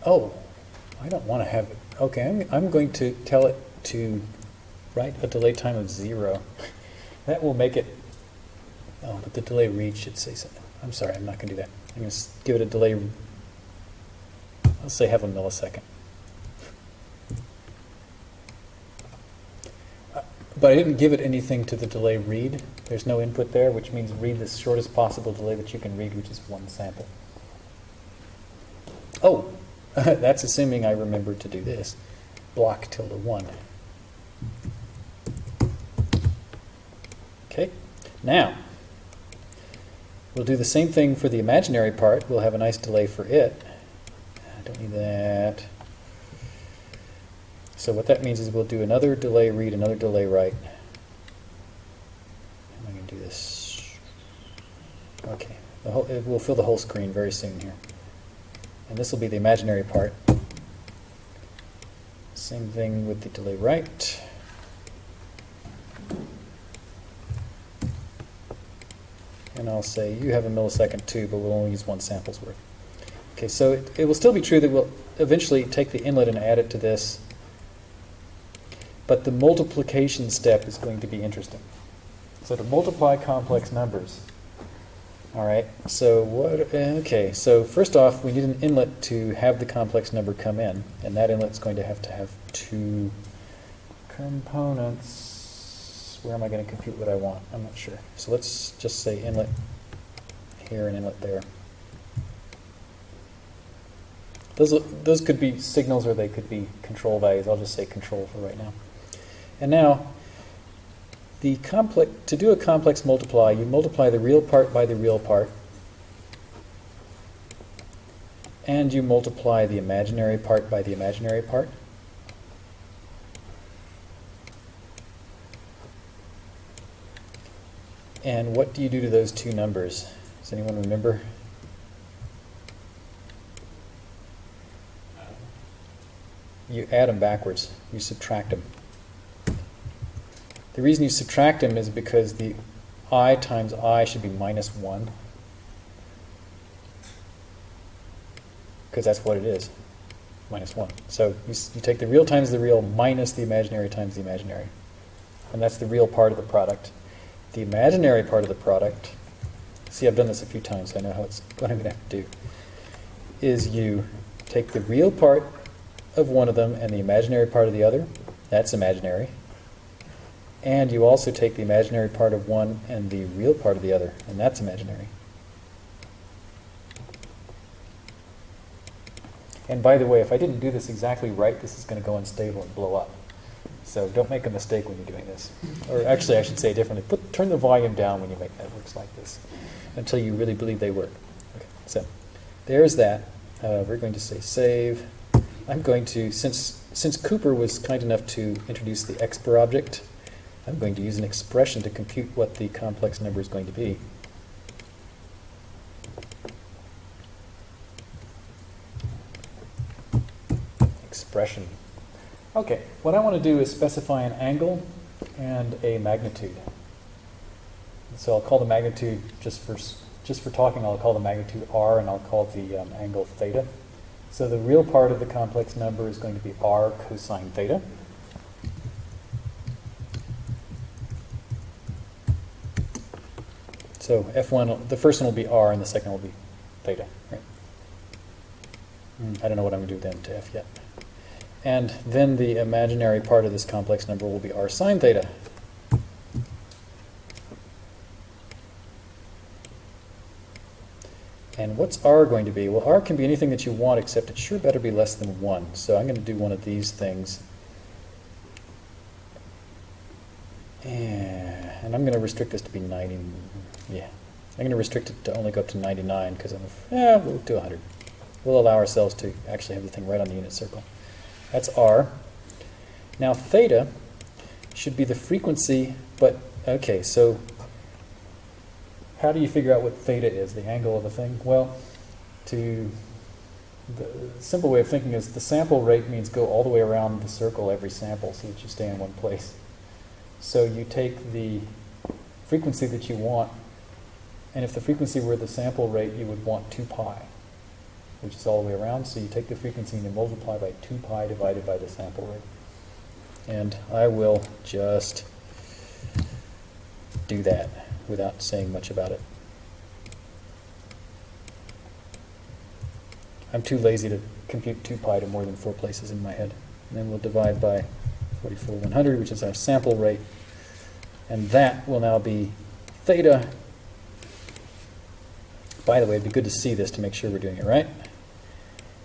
Oh, I don't want to have it. Okay, I'm, I'm going to tell it to write a delay time of zero. That will make it, oh, but the delay read should say something. I'm sorry, I'm not going to do that. I'm going to give it a delay, I'll say have a millisecond. Uh, But I didn't give it anything to the delay read. There's no input there, which means read the shortest possible delay that you can read, which is one sample. Oh, that's assuming I remember to do this. Block tilde 1. Okay, now we'll do the same thing for the imaginary part. We'll have a nice delay for it. I don't need that. So what that means is we'll do another delay read, another delay write. How am I going to do this? Okay, the whole, it will fill the whole screen very soon here. And this will be the imaginary part. Same thing with the delay write. And I'll say you have a millisecond too, but we'll only use one sample's worth. Okay, so it, it will still be true that we'll eventually take the inlet and add it to this, but the multiplication step is going to be interesting. So to multiply complex numbers, all right, so what, okay, so first off, we need an inlet to have the complex number come in, and that inlet's going to have to have two components. Where am I going to compute what I want? I'm not sure. So let's just say inlet here and inlet there. Those, those could be signals or they could be control values. I'll just say control for right now. And now, the complex, to do a complex multiply, you multiply the real part by the real part, and you multiply the imaginary part by the imaginary part. And what do you do to those two numbers? Does anyone remember? You add them backwards. You subtract them. The reason you subtract them is because the i times i should be minus 1. Because that's what it is, minus 1. So you, you take the real times the real minus the imaginary times the imaginary. And that's the real part of the product. The imaginary part of the product, see I've done this a few times, so I know how it's, what I'm going to have to do, is you take the real part of one of them and the imaginary part of the other. That's imaginary. And you also take the imaginary part of one and the real part of the other, and that's imaginary. And by the way, if I didn't do this exactly right, this is going to go unstable and blow up. So don't make a mistake when you're doing this. Or actually, I should say differently. Put, turn the volume down when you make networks like this until you really believe they work. Okay, so there's that. Uh, we're going to say save. I'm going to, since, since Cooper was kind enough to introduce the expr object, I'm going to use an expression to compute what the complex number is going to be. Expression. Okay, what I want to do is specify an angle and a magnitude. So I'll call the magnitude, just for, just for talking, I'll call the magnitude r and I'll call the um, angle theta. So the real part of the complex number is going to be r cosine theta. So F1, the first one will be R and the second will be theta, right? Mm, I don't know what I'm going to do then to F yet. And then the imaginary part of this complex number will be R sine theta. And what's R going to be? Well, R can be anything that you want, except it sure better be less than 1. So I'm going to do one of these things. And I'm going to restrict this to be 90. Yeah. I'm going to restrict it to only go up to 99 because I'm, yeah, we'll do 100. We'll allow ourselves to actually have the thing right on the unit circle. That's R. Now theta should be the frequency, but okay, so how do you figure out what theta is, the angle of the thing? Well, to the simple way of thinking is the sample rate means go all the way around the circle every sample so that you stay in one place. So you take the frequency that you want, and if the frequency were the sample rate, you would want 2 pi, which is all the way around. So you take the frequency and you multiply by 2 pi divided by the sample rate. And I will just do that without saying much about it. I'm too lazy to compute 2 pi to more than four places in my head. And then we'll divide by 44 100, which is our sample rate. And that will now be theta. By the way, it'd be good to see this to make sure we're doing it right.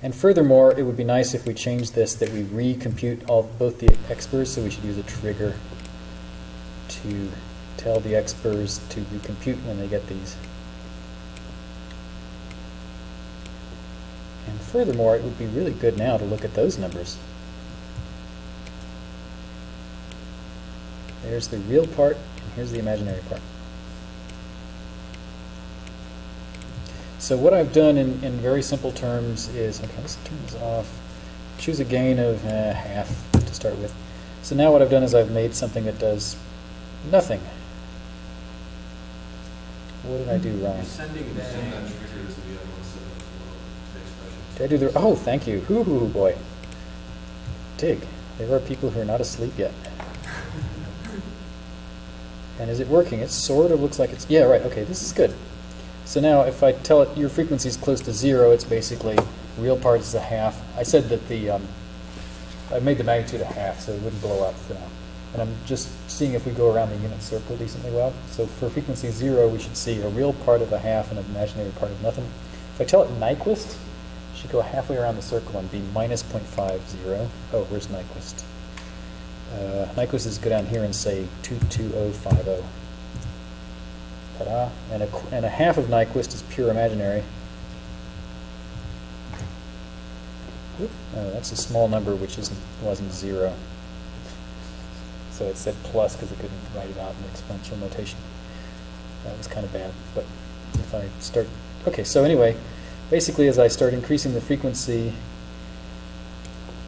And furthermore, it would be nice if we changed this that we recompute all both the exprs, so we should use a trigger to tell the exprs to recompute when they get these. And furthermore, it would be really good now to look at those numbers. There's the real part, and here's the imaginary part. So what I've done in, in very simple terms is, okay, let's turn this off. Choose a gain of uh, half to start with. So now what I've done is I've made something that does nothing. What did I do wrong? You're sending that. Send that trigger to the other set of the expression. Did I do the, oh, thank you. Hoo hoo hoo boy. Dig. There are people who are not asleep yet. And is it working? It sort of looks like it's, yeah, right, okay, this is good. So now if I tell it your frequency is close to zero, it's basically real part is a half. I said that the, um, I made the magnitude a half so it wouldn't blow up for now. And I'm just seeing if we go around the unit circle decently well. So for frequency zero, we should see a real part of a half and an imaginary part of nothing. If I tell it Nyquist, it should go halfway around the circle and be minus 0.50. Oh, where's Nyquist? Uh, Nyquist is go down here and say 22050. Ta-da. And a, and a half of Nyquist is pure imaginary. Oh, that's a small number which isn't, wasn't zero. So it said plus because it couldn't write it out in exponential notation. That was kind of bad. But if I start, okay, so anyway, basically as I start increasing the frequency,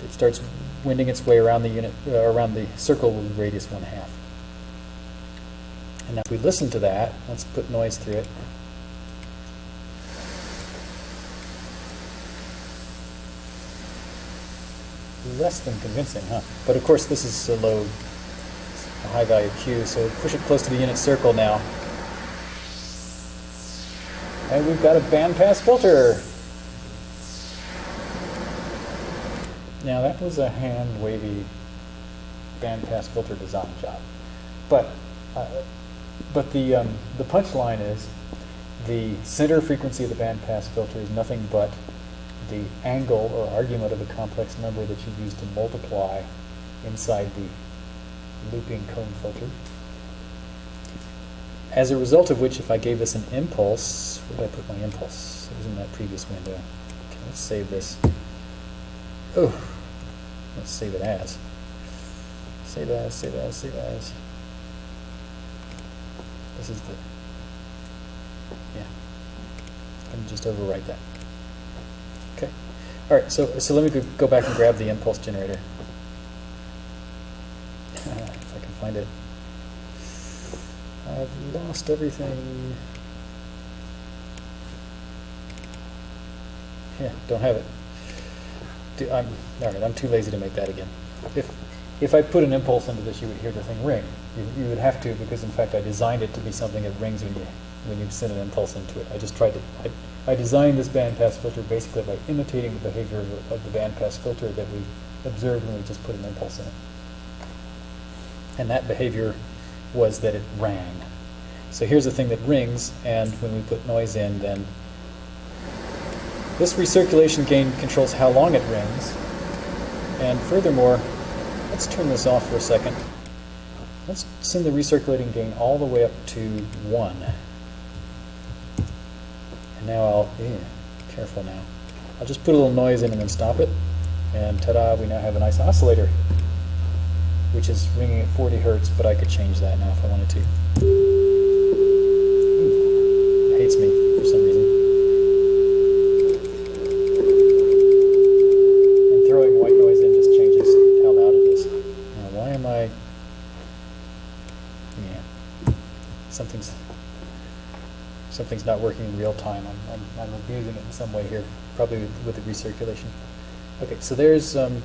it starts winding its way around the unit, uh, around the circle with radius one half. And now if we listen to that, let's put noise through it. Less than convincing, huh? But of course, this is a low, a high value Q, so push it close to the unit circle now. And we've got a bandpass filter. Now that was a hand wavy bandpass filter design job, but uh, but the um, the punchline is the center frequency of the bandpass filter is nothing but the angle or argument of a complex number that you use to multiply inside the looping comb filter. As a result of which, if I gave this an impulse, where did I put my impulse? It was in that previous window. Okay, let's save this. Oh, let's save it as. Save as, save as, save as. This is the, yeah. I'm just overwrite that. Okay. All right. So so let me go- back and grab the impulse generator. if I can find it. I've lost everything. Yeah, don't have it. Do, I'm all right. I'm too lazy to make that again. If if I put an impulse into this, you would hear the thing ring. You, you would have to because in fact I designed it to be something that rings when you when you send an impulse into it. I just tried to. I, I designed this bandpass filter basically by imitating the behavior of, of the bandpass filter that we observed when we just put an impulse in it. And that behavior was that it rang. So here's the thing that rings, and when we put noise in, then this recirculation gain controls how long it rings. And furthermore, let's turn this off for a second. Let's send the recirculating gain all the way up to 1. And now I'll, yeah, careful now. I'll just put a little noise in and then stop it. And ta-da, we now have a nice oscillator, which is ringing at 40 hertz, but I could change that now if I wanted to. Something's... Something's not working in real time. I'm, I'm, I'm abusing it in some way here, probably with, with the recirculation. Okay, so there's... Um,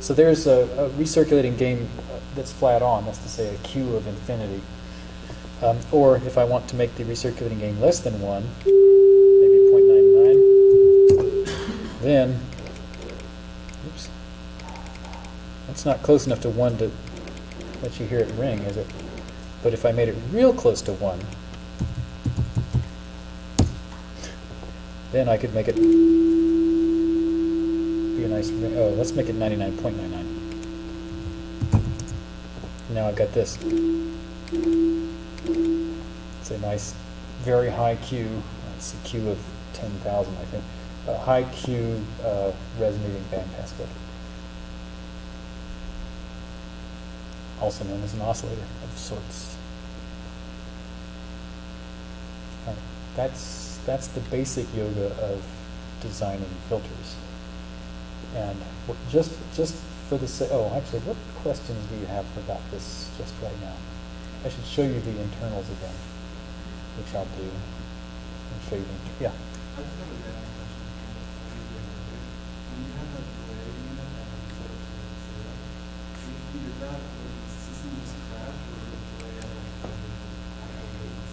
so there's a, a recirculating uh, that's flat on, that's to say a Q of infinity. Um, or if I want to make the recirculating gain less than 1, maybe 0.99, then, oops, that's not close enough to 1 to, let you hear it ring as it, but if I made it real close to one, then I could make it be a nice. Oh, let's make it 99.99. Now I've got this. It's a nice, very high Q. It's a Q of 10,000, I think. A high Q uh, resonating bandpass filter. Also known as an oscillator of sorts. Uh, That's that's the basic yoga of designing filters. And just just for the sa- oh, actually, what questions do you have about this just right now? I should show you the internals again, which I'll do. And show you the, yeah.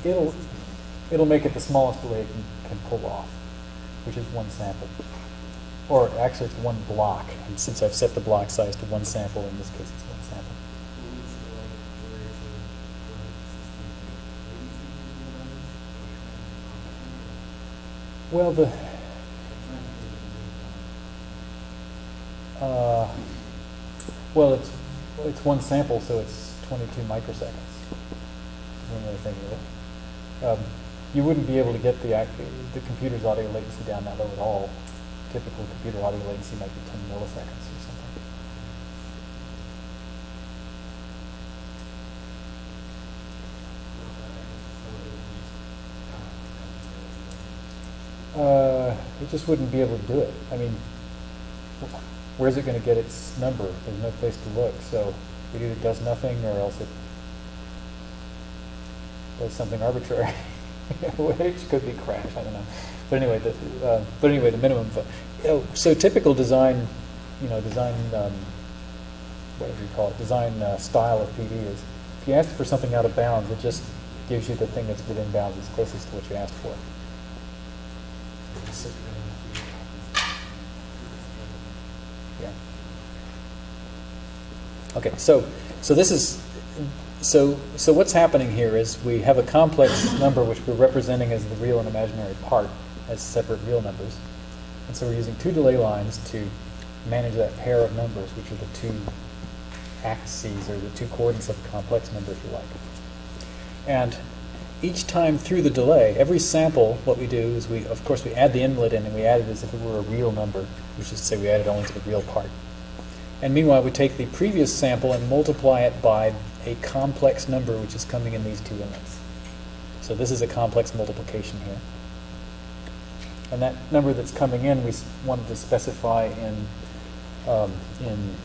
It'll it'll make it the smallest delay it can, can pull off, which is one sample. Or actually, it's one block. And since I've set the block size to one sample, in this case, it's one sample. Well, the uh, well, it's it's one sample, so it's 22 microseconds. One thinking of it. Um, you wouldn't be able to get the the computer's audio latency down that low at all. Typical computer audio latency might be 10 milliseconds or something. Uh, it just wouldn't be able to do it. I mean, where's it going to get its number? There's no place to look. So it either does nothing or else it does something arbitrary, which could be crash. I don't know. But anyway, the, uh, but anyway, the minimum. vo- You know, so typical design, you know, design, um, whatever you call it, design uh, style of PD is if you ask for something out of bounds, it just gives you the thing that's within bounds as closest to what you asked for. Yeah. Okay, so so this is so so what's happening here is we have a complex number which we're representing as the real and imaginary part as separate real numbers. And so we're using two delay lines to manage that pair of numbers, which are the two axes or the two coordinates of a complex number, if you like. And each time through the delay, every sample, what we do is we, of course, we add the inlet in and we add it as if it were a real number, which is to say we add it only to the real part. And meanwhile, we take the previous sample and multiply it by a complex number which is coming in these two inlets. So this is a complex multiplication here. And that number that's coming in, we wanted to specify in, um, in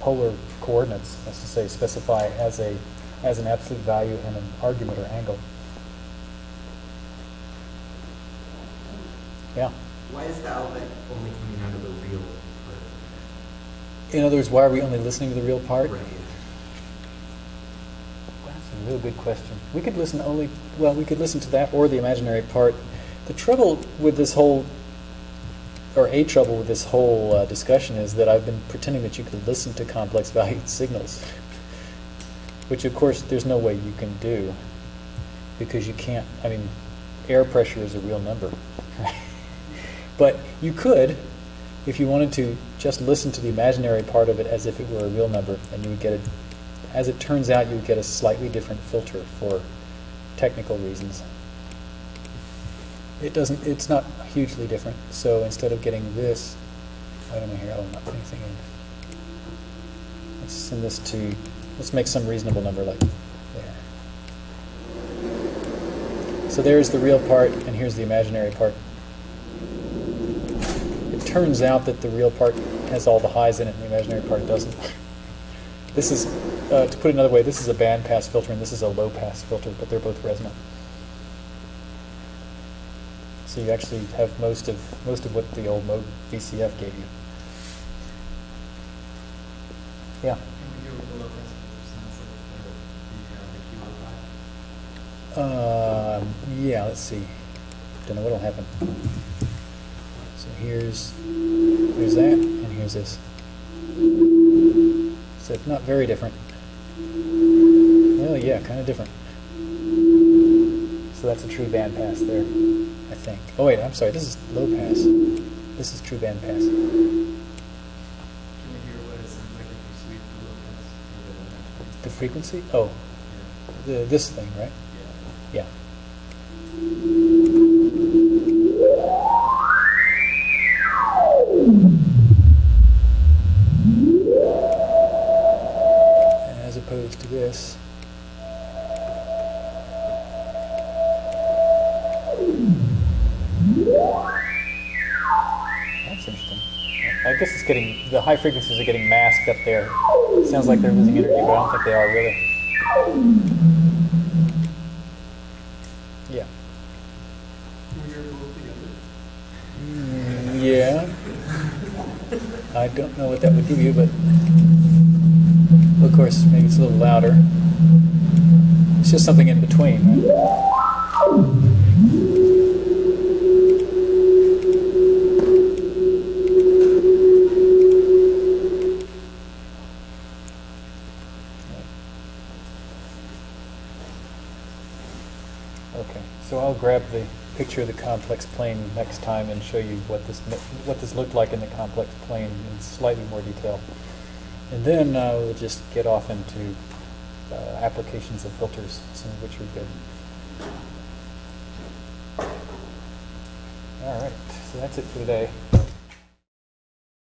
polar coordinates, that's to say, specify as a as an absolute value and an argument or angle. Yeah. Why is the outlet only coming out of the real part? In other words, why are we only listening to the real part? Right. A real good question. We could listen only, well, we could listen to that or the imaginary part. The trouble with this whole, or a trouble with this whole uh, discussion is that I've been pretending that you could listen to complex valued signals, which of course there's no way you can do because you can't, I mean, air pressure is a real number. but you could, if you wanted to, just listen to the imaginary part of it as if it were a real number, and you would get it as it turns out, you get a slightly different filter for technical reasons. It doesn't, it's not hugely different. So instead of getting this, I don't know here, I'll not put anything in. Let's send this to, let's make some reasonable number like there. So there's the real part, and here's the imaginary part. It turns out that the real part has all the highs in it, and the imaginary part doesn't. This is, uh, to put it another way, this is a band pass filter and this is a low pass filter, but they're both resonant. So you actually have most of most of what the old Moog VCF gave you. Yeah. Can we go with the low pass filter sounds like the, the Q5? Um, yeah. Let's see. Don't know what'll happen. So here's here's that, and here's this. So it's not very different. Well, yeah, kind of different. So that's a true band pass there, I think. Oh wait, I'm sorry. This is low pass. This is true band pass. Can you hear what it sounds like if you sweep the low pass? Or the- The frequency? Oh, the this thing, right? High frequencies are getting masked up there. Sounds like they're losing energy, but I don't think they are really. Yeah. Mm, yeah. I don't know what that would give you, but of course, maybe it's a little louder. It's just something in between, right? Okay, so I'll grab the picture of the complex plane next time and show you what this what this looked like in the complex plane in slightly more detail. And then uh, we'll just get off into uh, applications of filters, some of which are good. All right, so that's it for today.